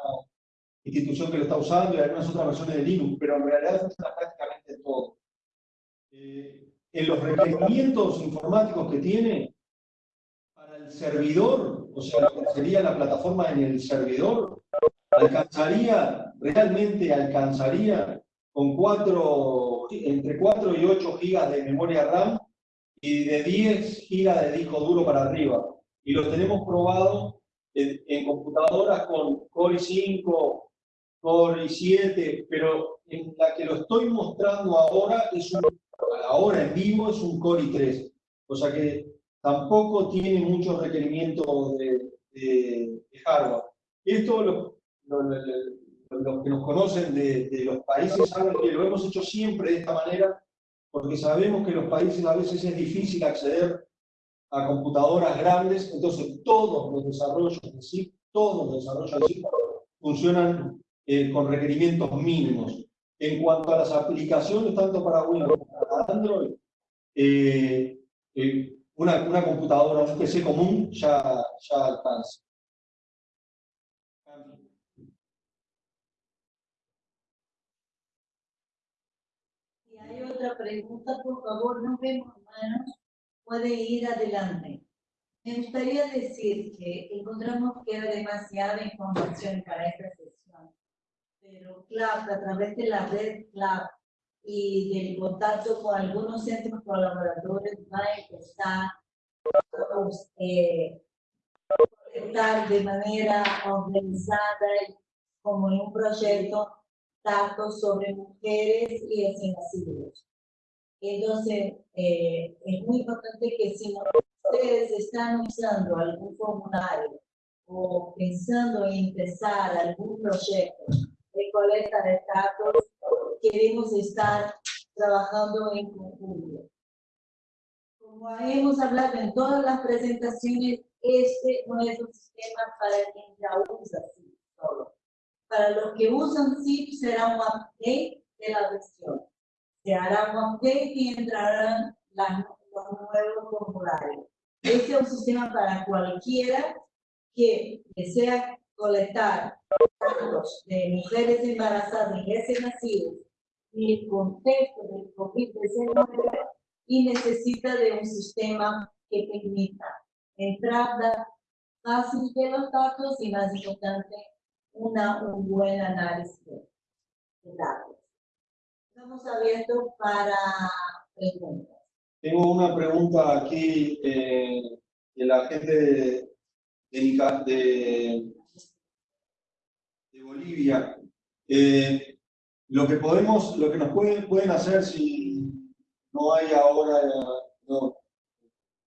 institución que lo está usando y algunas otras versiones de Linux, pero en realidad funciona prácticamente todo. Eh, en los requerimientos informáticos que tiene, para el servidor, o sea, lo que sería la plataforma en el servidor, alcanzaría, realmente alcanzaría con cuatro, entre 4 y 8 gigas de memoria RAM y de 10 gigas de disco duro para arriba. Y lo tenemos probado en, en computadoras con Core i5, Core i7, pero en la que lo estoy mostrando ahora, es un, ahora en vivo, es un Core i3. O sea que tampoco tiene muchos requerimientos de, de, de hardware. Esto lo, los que nos conocen de, de, los países saben que lo hemos hecho siempre de esta manera, porque sabemos que los países a veces es difícil acceder a computadoras grandes, entonces todos los desarrollos de sí, todos los desarrollos de sí funcionan eh, con requerimientos mínimos. En cuanto a las aplicaciones, tanto para Windows como para Android, eh, eh, una, una, computadora, un PC común ya, ya alcanza. hay otra pregunta, por favor, no vemos manos, puede ir adelante. Me gustaría decir que encontramos que era demasiada información para esta sesión, pero CLAP, a través de la red CLAP y del contacto con algunos centros colaboradores, va a empezar eh, de manera organizada como en un proyecto datos sobre mujeres y nacidos. Entonces, eh, es muy importante que si ustedes están usando algún formulario o pensando en empezar algún proyecto de colecta de datos, queremos estar trabajando en conjunto. Como hemos hablado en todas las presentaciones, este no es un sistema para quien ya usa solo para los que usan zip será un update de la versión. Se hará un update y entrarán los nuevos formularios. Este es un sistema para cualquiera que desea colectar datos de mujeres embarazadas y recién nacidos en el contexto del COVID-19 y necesita de un sistema que permita entrada fácil de los datos y más importante una, un buen análisis de datos. Estamos abiertos para preguntas. Tengo una pregunta aquí eh, de la gente de, Bolivia. Eh, lo que podemos, lo que nos pueden, pueden hacer si no hay ahora, no,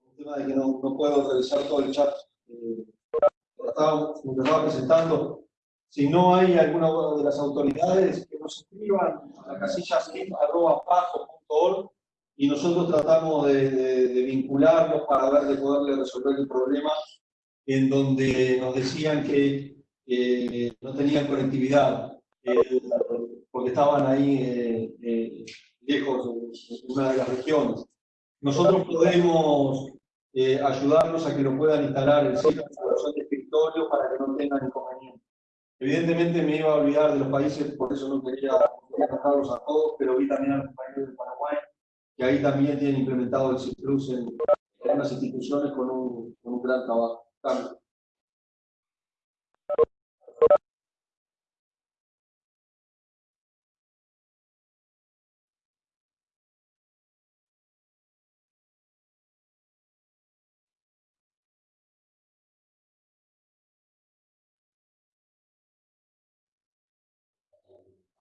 el tema de que no, no puedo revisar todo el chat, eh, lo estaba presentando, si no hay alguna de las autoridades, que nos escriban a la casilla y nosotros tratamos de, de, vincularlos para ver de poderle resolver el problema en donde nos decían que no tenían conectividad eh, porque estaban ahí eh, eh, lejos de una de las regiones. Nosotros podemos ayudarlos a que lo puedan instalar en sitio de escritorio para que no tengan inconvenientes. Evidentemente me iba a olvidar de los países, por eso no quería, quería a todos, pero vi también a los compañeros de Paraguay que ahí también tienen implementado el CIPLUS en, en unas instituciones con un, con un gran trabajo.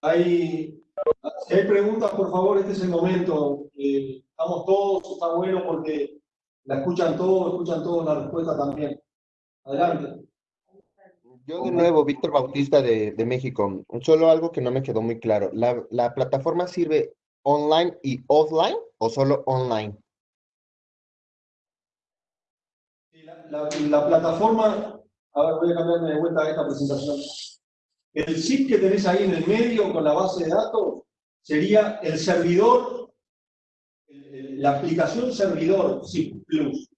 Hay, si hay preguntas, por favor, este es el momento. Eh, estamos todos, está bueno porque la escuchan todos, escuchan todos la respuesta también. Adelante. Yo de nuevo, Víctor Bautista de, de México. Solo algo que no me quedó muy claro. ¿La, ¿La plataforma sirve online y offline o solo online? La, la, la plataforma, a ver, voy a cambiarme de vuelta a esta presentación. El zip que tenés ahí en el medio con la base de datos sería el servidor, la aplicación servidor zip plus.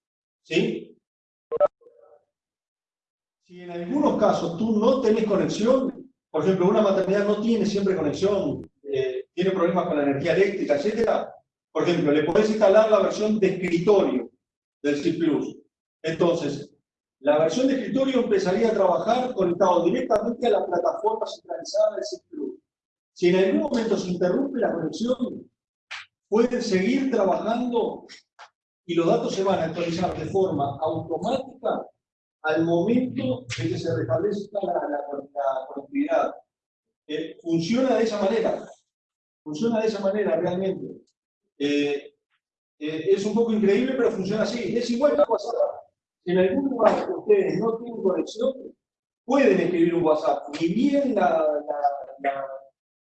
¿Sí? Si en algunos casos tú no tenés conexión, por ejemplo, una maternidad no tiene siempre conexión, eh, tiene problemas con la energía eléctrica, etcétera, por ejemplo, le podés instalar la versión de escritorio del plus. Entonces, la versión de escritorio empezaría a trabajar conectado directamente a la plataforma centralizada del Club. Si en algún momento se interrumpe la conexión, pueden seguir trabajando y los datos se van a actualizar de forma automática al momento de que se restablezca la, la, la conectividad. Eh, funciona de esa manera, funciona de esa manera realmente. Eh, eh, es un poco increíble, pero funciona así. Es igual que WhatsApp. Si en algún lugar ustedes no tienen conexión, pueden escribir un WhatsApp. Ni bien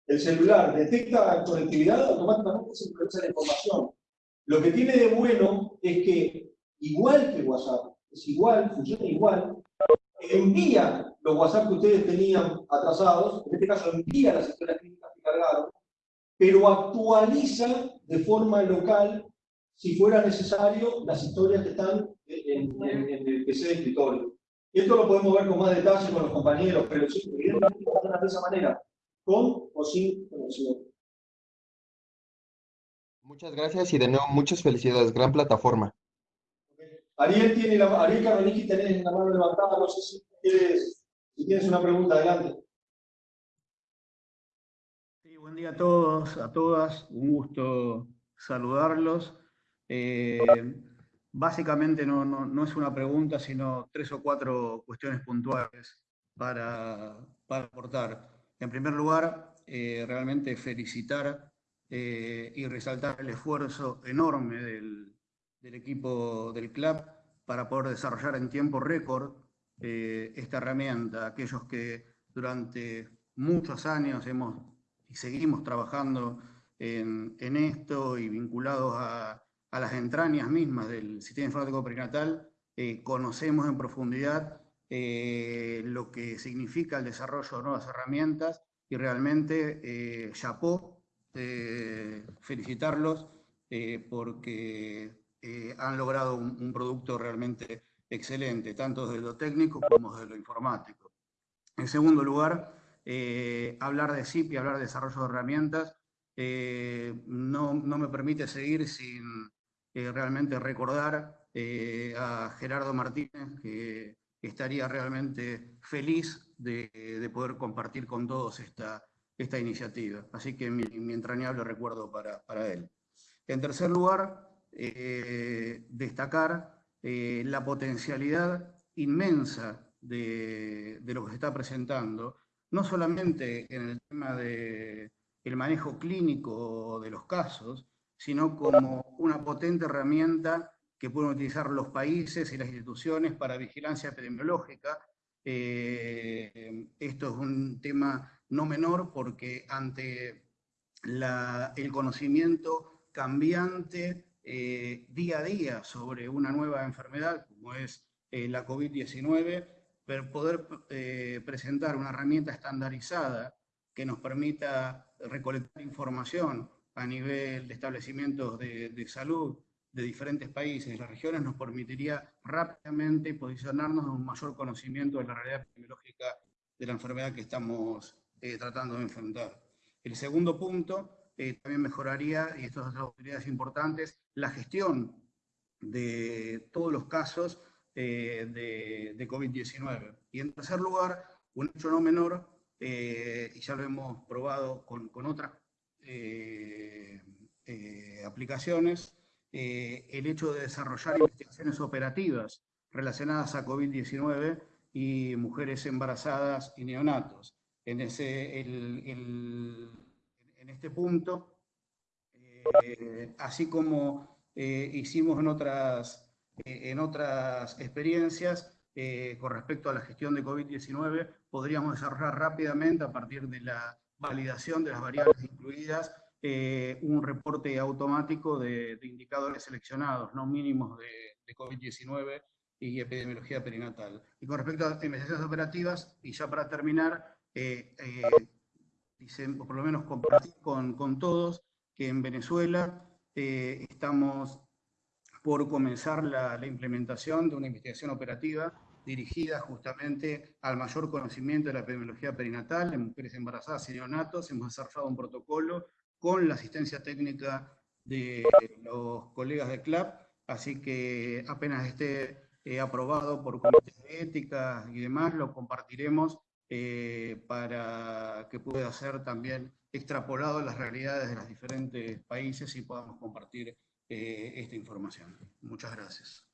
el celular detecta conectividad, automáticamente se procesa la información. Lo que tiene de bueno es que, igual que WhatsApp, es igual, funciona igual, envía los WhatsApp que ustedes tenían atrasados, en este caso envía las historias clínicas que cargaron, pero actualiza de forma local, si fuera necesario, las historias que están en, en, en, el PC de escritorio. Y esto lo podemos ver con más detalle con los compañeros, pero sí, evidentemente de esa manera, con o sin conexión. Muchas gracias y de nuevo muchas felicidades, gran plataforma. Ariel tiene la, Ariel Caroliki tenés la mano levantada, no sé si quieres, si tienes una pregunta, adelante. Sí, buen día a todos, a todas, un gusto saludarlos. Eh, básicamente no, no, no, es una pregunta, sino tres o cuatro cuestiones puntuales para, para aportar. En primer lugar, eh, realmente felicitar eh, y resaltar el esfuerzo enorme del, del, equipo del club para poder desarrollar en tiempo récord esta herramienta. Aquellos que durante muchos años hemos y seguimos trabajando en, en esto y vinculados a, a las entrañas mismas del sistema informático perinatal, eh, conocemos en profundidad eh, lo que significa el desarrollo de nuevas herramientas y realmente, eh, chapó, felicitarlos porque han logrado un, un, producto realmente excelente, tanto desde lo técnico como desde lo informático. En segundo lugar, hablar de SIP y hablar de desarrollo de herramientas no, no me permite seguir sin eh, realmente recordar eh, a Gerardo Martínez, que, estaría realmente feliz de, de, poder compartir con todos esta, esta iniciativa. Así que mi, entrañable recuerdo para, para, él. En tercer lugar, eh, destacar la potencialidad inmensa de, de, lo que se está presentando, no solamente en el tema del de manejo clínico de los casos, sino como una potente herramienta que pueden utilizar los países y las instituciones para vigilancia epidemiológica. Eh, esto es un tema no menor porque ante el conocimiento cambiante eh, día a día sobre una nueva enfermedad como es eh, la COVID-19, poder presentar una herramienta estandarizada que nos permita recolectar información a nivel de establecimientos de, de salud de diferentes países y las regiones nos permitiría rápidamente posicionarnos en un mayor conocimiento de la realidad epidemiológica de la enfermedad que estamos eh, tratando de enfrentar. El segundo punto también mejoraría, y estas son autoridades importantes, la gestión de todos los casos de, de COVID-19. Y en tercer lugar, un hecho no menor, y ya lo hemos probado con, con otras aplicaciones, el hecho de desarrollar investigaciones operativas relacionadas a COVID-19 y mujeres embarazadas y neonatos. En, ese, en este punto, eh, así como eh, hicimos en otras, eh, en otras experiencias con respecto a la gestión de COVID-19, podríamos desarrollar rápidamente a partir de la validación de las variables incluidas un reporte automático de, indicadores seleccionados, no mínimos de, de COVID-19 y epidemiología perinatal. Y con respecto a investigaciones operativas, y ya para terminar, eh, eh, por lo menos compartir con, con, todos que en Venezuela eh, estamos por comenzar la, implementación de una investigación operativa dirigida justamente al mayor conocimiento de la epidemiología perinatal en mujeres embarazadas y neonatos. Hemos desarrollado un protocolo con la asistencia técnica de los colegas de CLAP, así que apenas esté aprobado por comités de ética y demás, lo compartiremos eh, para que pueda ser también extrapolado a las realidades de los diferentes países y podamos compartir eh, esta información. Muchas gracias.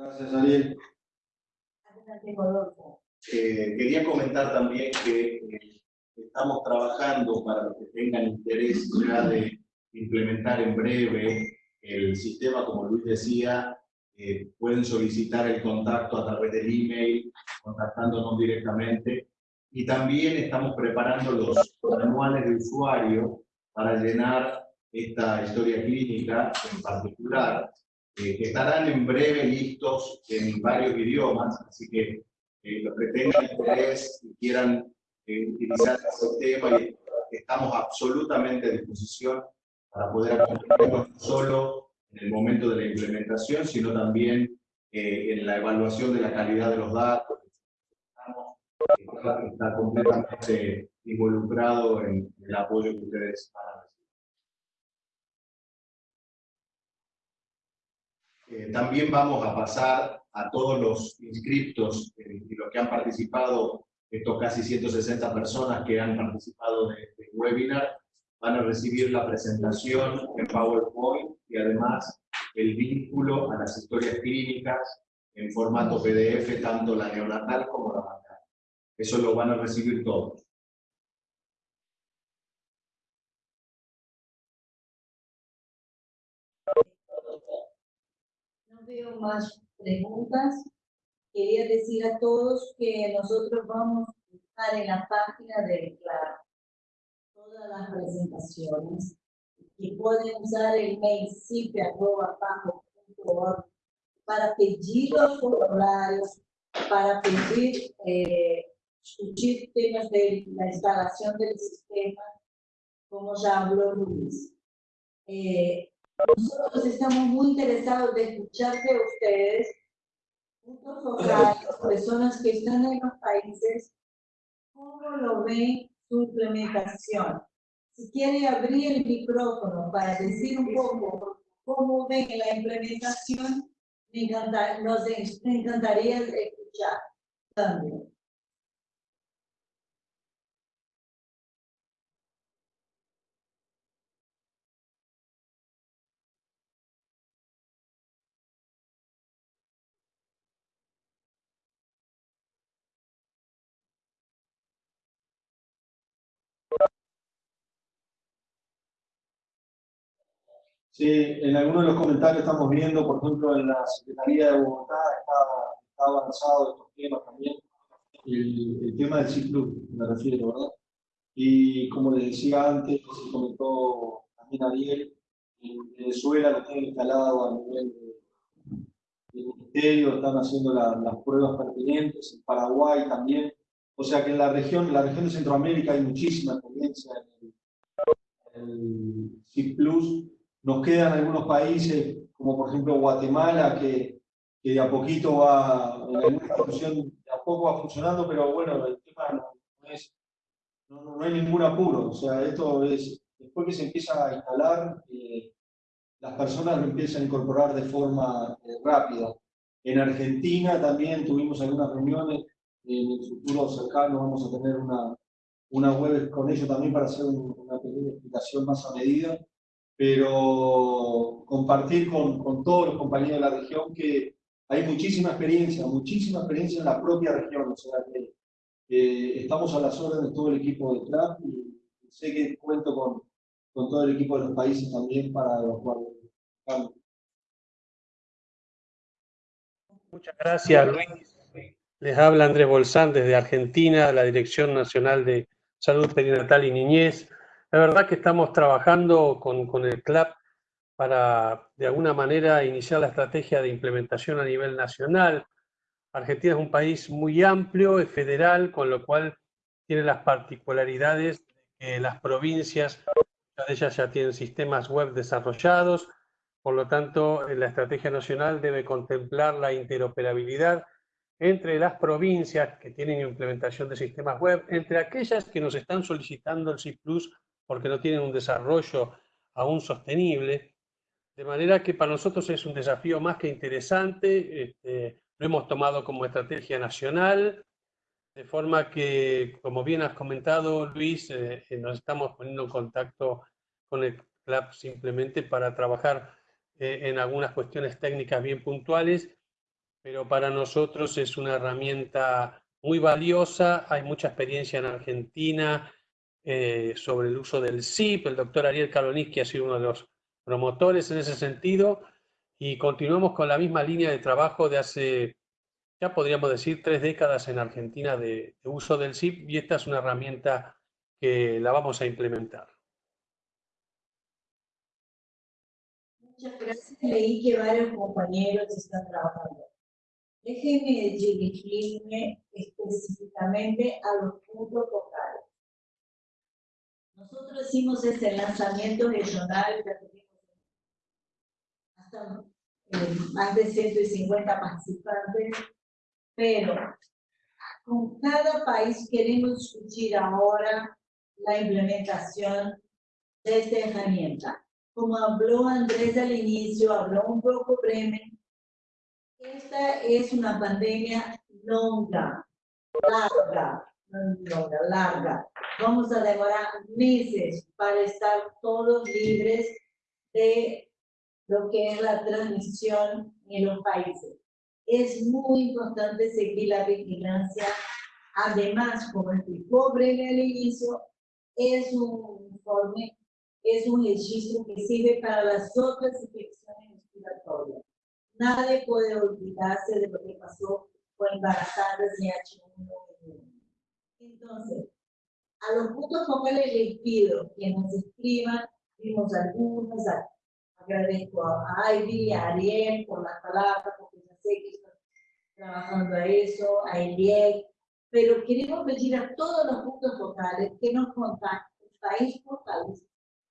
Gracias, Ariel. Eh, quería comentar también que estamos trabajando para los que tengan interés ya de implementar en breve el sistema, como Luis decía, eh, pueden solicitar el contacto a través del email, contactándonos directamente. Y también estamos preparando los manuales de usuario para llenar esta historia clínica en particular, eh, que estarán en breve listos en varios idiomas, así que eh, los que tengan interés y quieran utilizar ese tema, estamos absolutamente a disposición para poder acompañarnos no solo en el momento de la implementación, sino también eh, en la evaluación de la calidad de los datos. Estamos, está completamente involucrado en el apoyo que ustedes van Eh, también vamos a pasar a todos los inscriptos eh, y los que han participado, estos casi 160 personas que han participado de este webinar, van a recibir la presentación en PowerPoint y además el vínculo a las historias clínicas en formato PDF, tanto la neonatal como la materna. Eso lo van a recibir todos. Más preguntas. Quería decir a todos que nosotros vamos a estar en la página de la todas las presentaciones y pueden usar el mail cip.org para pedir los formularios, para pedir eh, discutir temas de la instalación del sistema, como ya habló Luis. Eh, nosotros estamos muy interesados de escuchar de ustedes, puntos focales, personas que están en los países, cómo lo ven su implementación. Si quiere abrir el micrófono para decir un poco cómo ven la implementación, me nos encantaría escuchar también. Sí, en algunos de los comentarios estamos viendo, por ejemplo, en la Secretaría de Bogotá está, avanzado estos temas también, el, tema del ciclo, me refiero, ¿verdad? Y como les decía antes, se comentó también Ariel, en Venezuela lo tienen instalado a nivel del ministerio, están haciendo las pruebas pertinentes, en Paraguay también, o sea que en la región, en la región de Centroamérica hay muchísima experiencia en el, el CIP Plus, nos quedan algunos países, como por ejemplo Guatemala, que, que a poquito va, a poco va funcionando, pero bueno, no, no, no, hay ningún apuro. O sea, esto es, después que se empieza a instalar, eh, las personas lo empiezan a incorporar de forma eh, rápida. En Argentina también tuvimos algunas reuniones, en el futuro cercano vamos a tener una, una web con ellos también para hacer una pequeña explicación más a medida, pero compartir con, con todos los compañeros de la región que hay muchísima experiencia, muchísima experiencia en la propia región, o sea que estamos a las órdenes de todo el equipo de CLAP y sé que cuento con, con todo el equipo de los países también para los cuales Muchas gracias, Luis. Les habla Andrés Bolsán desde Argentina, la Dirección Nacional de Salud Perinatal y Niñez. La verdad que estamos trabajando con, con el CLAP para, de alguna manera, iniciar la estrategia de implementación a nivel nacional. Argentina es un país muy amplio, es federal, con lo cual tiene las particularidades de que las provincias, muchas de ellas ya tienen sistemas web desarrollados, por lo tanto, la estrategia nacional debe contemplar la interoperabilidad entre las provincias que tienen implementación de sistemas web, entre aquellas que nos están solicitando el CIP Plus porque no tienen un desarrollo aún sostenible. De manera que para nosotros es un desafío más que interesante. Este, lo hemos tomado como estrategia nacional, de forma que, como bien has comentado, Luis, eh, eh, nos estamos poniendo en contacto con el CLAP simplemente para trabajar eh, en algunas cuestiones técnicas bien puntuales, pero para nosotros es una herramienta muy valiosa. Hay mucha experiencia en Argentina sobre el uso del SIP. El doctor Ariel que ha sido uno de los promotores en ese sentido y continuamos con la misma línea de trabajo de hace, ya podríamos decir, tres décadas en Argentina de, uso del SIP y esta es una herramienta que la vamos a implementar. Muchas gracias. Leí que varios compañeros están trabajando. Déjenme dirigirme específicamente a los puntos focales. Nosotros hicimos este lanzamiento regional, hasta eh, más de 150 participantes, pero con cada país queremos discutir ahora la implementación de esta herramienta. Como habló Andrés al inicio, habló un poco Bremen, esta es una pandemia longa, larga, longa, larga. Vamos a demorar meses para estar todos libres de lo que es la transmisión en los países. Es muy importante seguir la vigilancia. Además, como explicó Breve al inicio, es un informe, es un registro que sirve para las otras infecciones respiratorias. Nadie puede olvidarse de lo que pasó con embarazadas y H1N1. Entonces, a los puntos focales les pido que nos escriban, vimos algunos, Agradezco a Ivy, a Ariel por las palabras, porque ya sé que están trabajando a eso, a Eliel, pero queremos pedir a todos los puntos focales que nos contacten país por país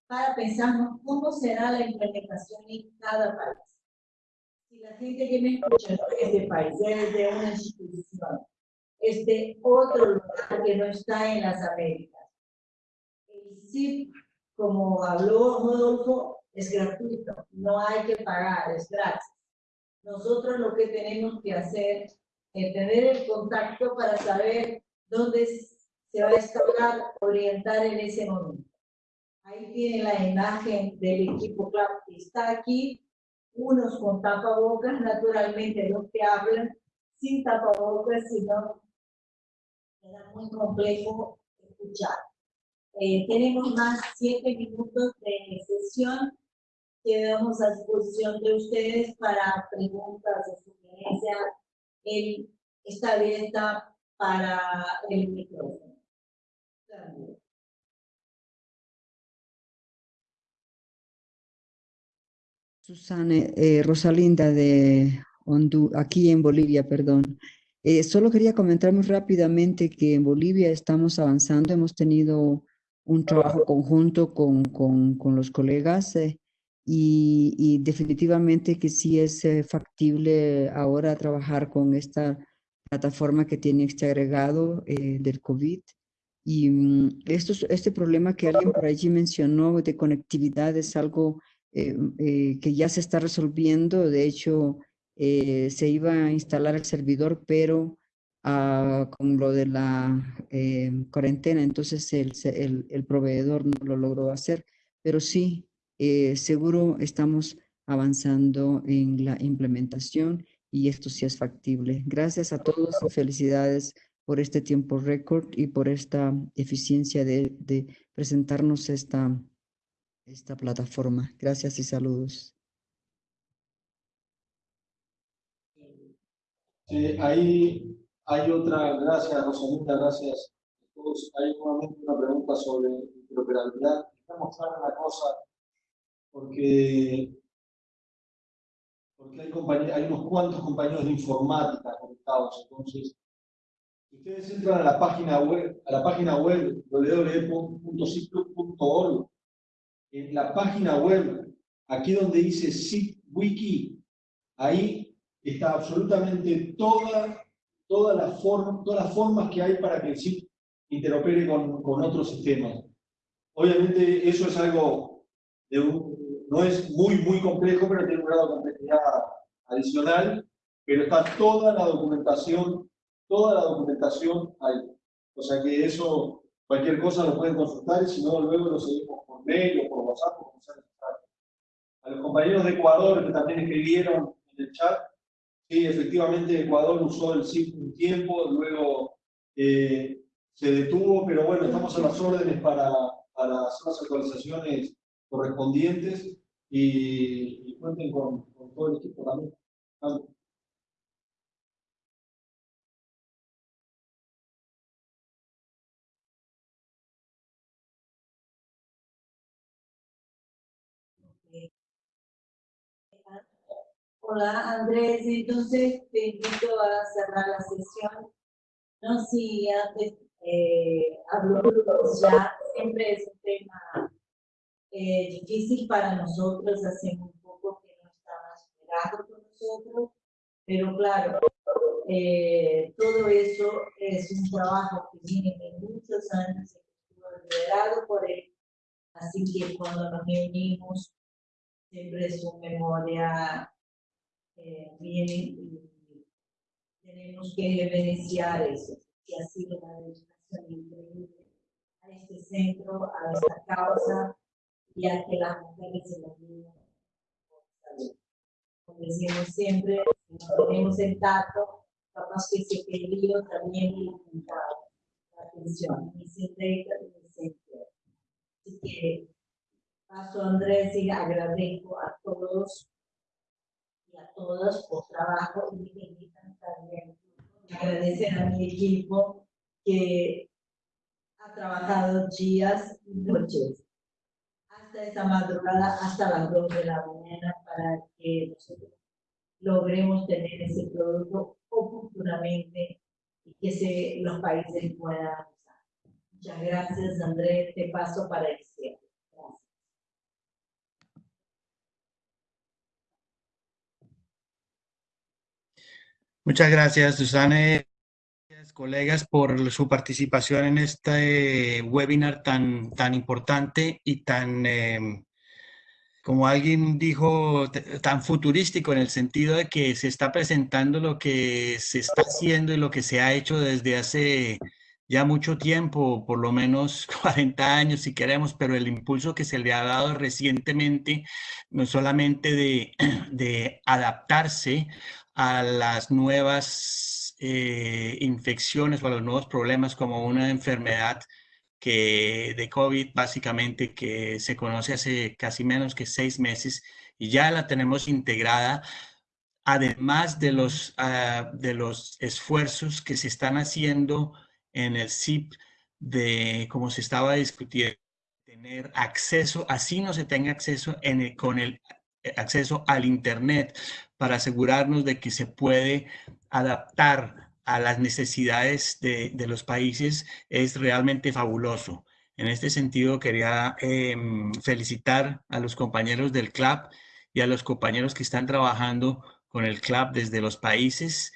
para pensar cómo será la implementación en cada país. Si la gente que me escucha no es de país, es de una institución, es de otro lugar que no está en las Américas. El CIP, como habló Rodolfo, es gratuito, no hay que pagar, es gratis. Nosotros lo que tenemos que hacer es tener el contacto para saber dónde se va a instaurar, orientar en ese momento. Ahí tiene la imagen del equipo CLAP que está aquí, unos con tapabocas, naturalmente los que hablan sin tapabocas, sino era muy complejo escuchar. Eh, tenemos más siete minutos de sesión quedamos a disposición de ustedes para preguntas o sugerencias. Él está abierta para el micrófono. Susana, eh, Rosalinda de Honduras, aquí en Bolivia, perdón. Eh, solo quería comentar muy rápidamente que en Bolivia estamos avanzando, hemos tenido un trabajo conjunto con, con, con los colegas eh, y, definitivamente que sí es eh, factible ahora trabajar con esta plataforma que tiene este agregado del COVID. Y mm, esto, este problema que alguien por allí mencionó de conectividad es algo que ya se está resolviendo. De hecho, eh, se iba a instalar el servidor, pero ah, con lo de la cuarentena, entonces el, el, proveedor no lo logró hacer. Pero sí, seguro estamos avanzando en la implementación y esto sí es factible. Gracias a todos y felicidades por este tiempo récord y por esta eficiencia de, de presentarnos esta, esta plataforma. Gracias y saludos. Ahí hay otra, gracias Rosalinda, gracias a todos. Hay nuevamente una pregunta sobre interoperabilidad. Estamos claros una cosa, porque, porque hay, hay unos cuantos compañeros de informática conectados, entonces si ustedes entran a la página web, a la página web www.ciclo.org, en la página web, aquí donde dice SIP Wiki, ahí está absolutamente toda, toda la forma, todas las formas que hay para que el SIP interopere con, con otros sistemas. Obviamente eso es algo, de no es muy, muy complejo, pero tiene un grado de complejidad adicional, pero está toda la documentación toda la documentación ahí. O sea que eso, cualquier cosa lo pueden consultar y si no, luego lo seguimos por mail o por WhatsApp o sea A los compañeros de Ecuador que también escribieron en el chat, sí, efectivamente Ecuador usó el SIP un tiempo, luego eh, se detuvo, pero bueno, estamos a las órdenes para, para hacer las actualizaciones correspondientes y, cuenten con, todo el equipo también. Hola Andrés, entonces te invito a cerrar la sesión. No si antes eh, habló ya, siempre es un tema eh, difícil para nosotros, hace un poco que no estamos esperando con nosotros, pero claro, eh, todo eso es un trabajo que viene de muchos años, estuvo liderado por él, así que cuando nos reunimos siempre es su memoria eh, viene y tenemos que evidenciar eso, que ha sido una dedicación increíble a este centro, a esta causa y a que las mujeres se la niños Como decimos siempre, tenemos el tacto, capaz que ese peligro también limitado la atención, ni se entrega ni se entrega. Así que paso Andrés y agradezco a todos a todos por trabajo y también agradecer a mi equipo que ha trabajado días y noches hasta esta madrugada, hasta las 2 de la mañana para que nosotros logremos tener ese producto oportunamente y que se, los países puedan usar. Muchas gracias, Andrés. Te paso para el cierre. Muchas gracias, Susana. Colegas, por su participación en este webinar tan, tan importante y tan, em, como alguien dijo, tan futurístico en el sentido de que se está presentando lo que se está haciendo y lo que se ha hecho desde hace ya mucho tiempo, por lo menos 40 años si queremos, pero el impulso que se le ha dado recientemente, no solamente de, de adaptarse a las nuevas eh, infecciones o a los nuevos problemas como una enfermedad que de COVID básicamente que se conoce hace casi menos que seis meses y ya la tenemos integrada además de los, ah, de los esfuerzos que se están haciendo en el CIP de como se estaba discutiendo tener acceso, así no se tenga acceso en con el eh, acceso al Internet para asegurarnos de que se puede adaptar a las necesidades de, los países es realmente fabuloso. En este sentido, quería em, felicitar a los compañeros del CLAP y a los compañeros que están trabajando con el CLAP desde los países,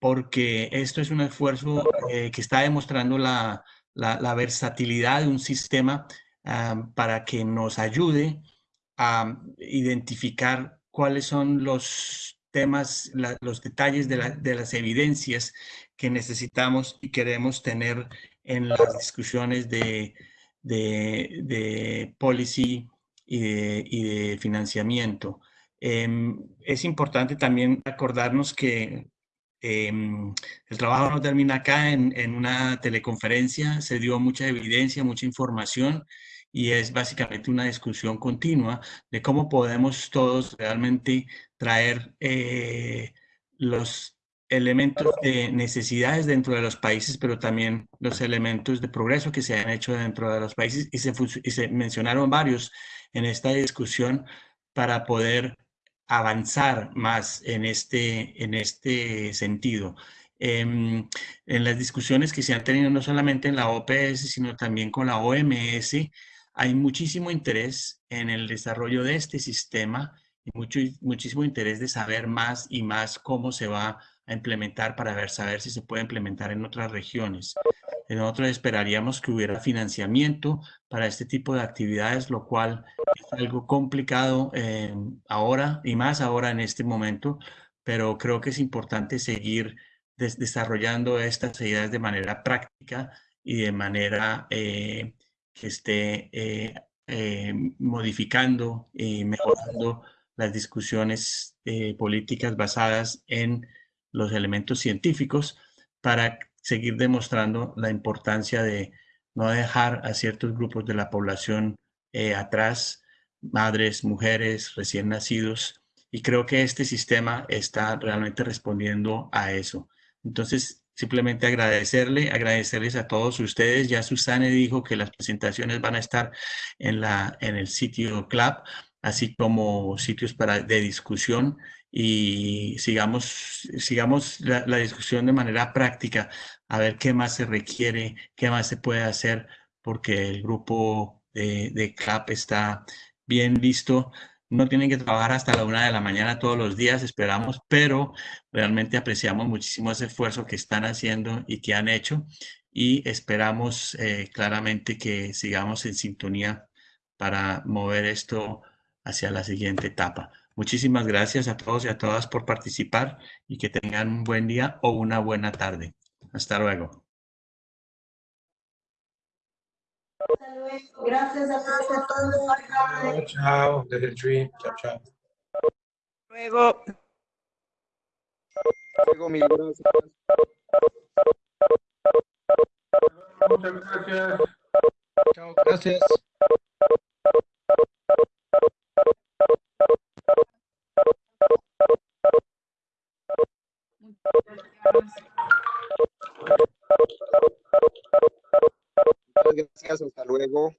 porque esto es un esfuerzo eh, que está demostrando la, la, versatilidad de un sistema para que nos ayude a identificar cuáles son los temas, los detalles de, las evidencias que necesitamos y queremos tener en las discusiones de, de, policy y de, financiamiento. Em, es importante también acordarnos que em, el trabajo no termina acá en, en, una teleconferencia, se dio mucha evidencia, mucha información y es básicamente una discusión continua de cómo podemos todos realmente traer eh, los elementos de necesidades dentro de los países, pero también los elementos de progreso que se han hecho dentro de los países y se, y se mencionaron varios en esta discusión para poder avanzar más en este, en este sentido. Em, en las discusiones que se han tenido no solamente en la OPS, sino también con la OMS, hay muchísimo interés en el desarrollo de este sistema y muchísimo interés de saber más y más cómo se va a implementar para ver, saber si se puede implementar en otras regiones. Nosotros esperaríamos que hubiera financiamiento para este tipo de actividades, lo cual es algo complicado eh, ahora y más ahora en este momento, pero creo que es importante seguir desarrollando estas ideas de manera práctica y de manera eh, que esté eh, eh, modificando y mejorando las discusiones eh, políticas basadas en los elementos científicos para seguir demostrando la importancia de no dejar a ciertos grupos de la población atrás, madres, mujeres, recién nacidos, y creo que este sistema está realmente respondiendo a eso. Entonces, simplemente agradecerle, agradecerles a todos ustedes. Ya Susana dijo que las presentaciones van a estar en, la, en el sitio Club, así como sitios para, de discusión y sigamos, sigamos la, discusión de manera práctica, a ver qué más se requiere, qué más se puede hacer, porque el grupo de, de CLAP está bien listo no tienen que trabajar hasta la una de la mañana todos los días, esperamos, pero realmente apreciamos muchísimo ese esfuerzo que están haciendo y que han hecho y esperamos eh, claramente que sigamos en sintonía para mover esto hacia la siguiente etapa. Muchísimas gracias a todos y a todas por participar y que tengan un buen día o una buena tarde. Hasta luego. Gracias a todos. Chao, desde el tree. Chao, chao. Luego. Luego, mil gracias. Muchas gracias. Chao, gracias gracias, hasta luego.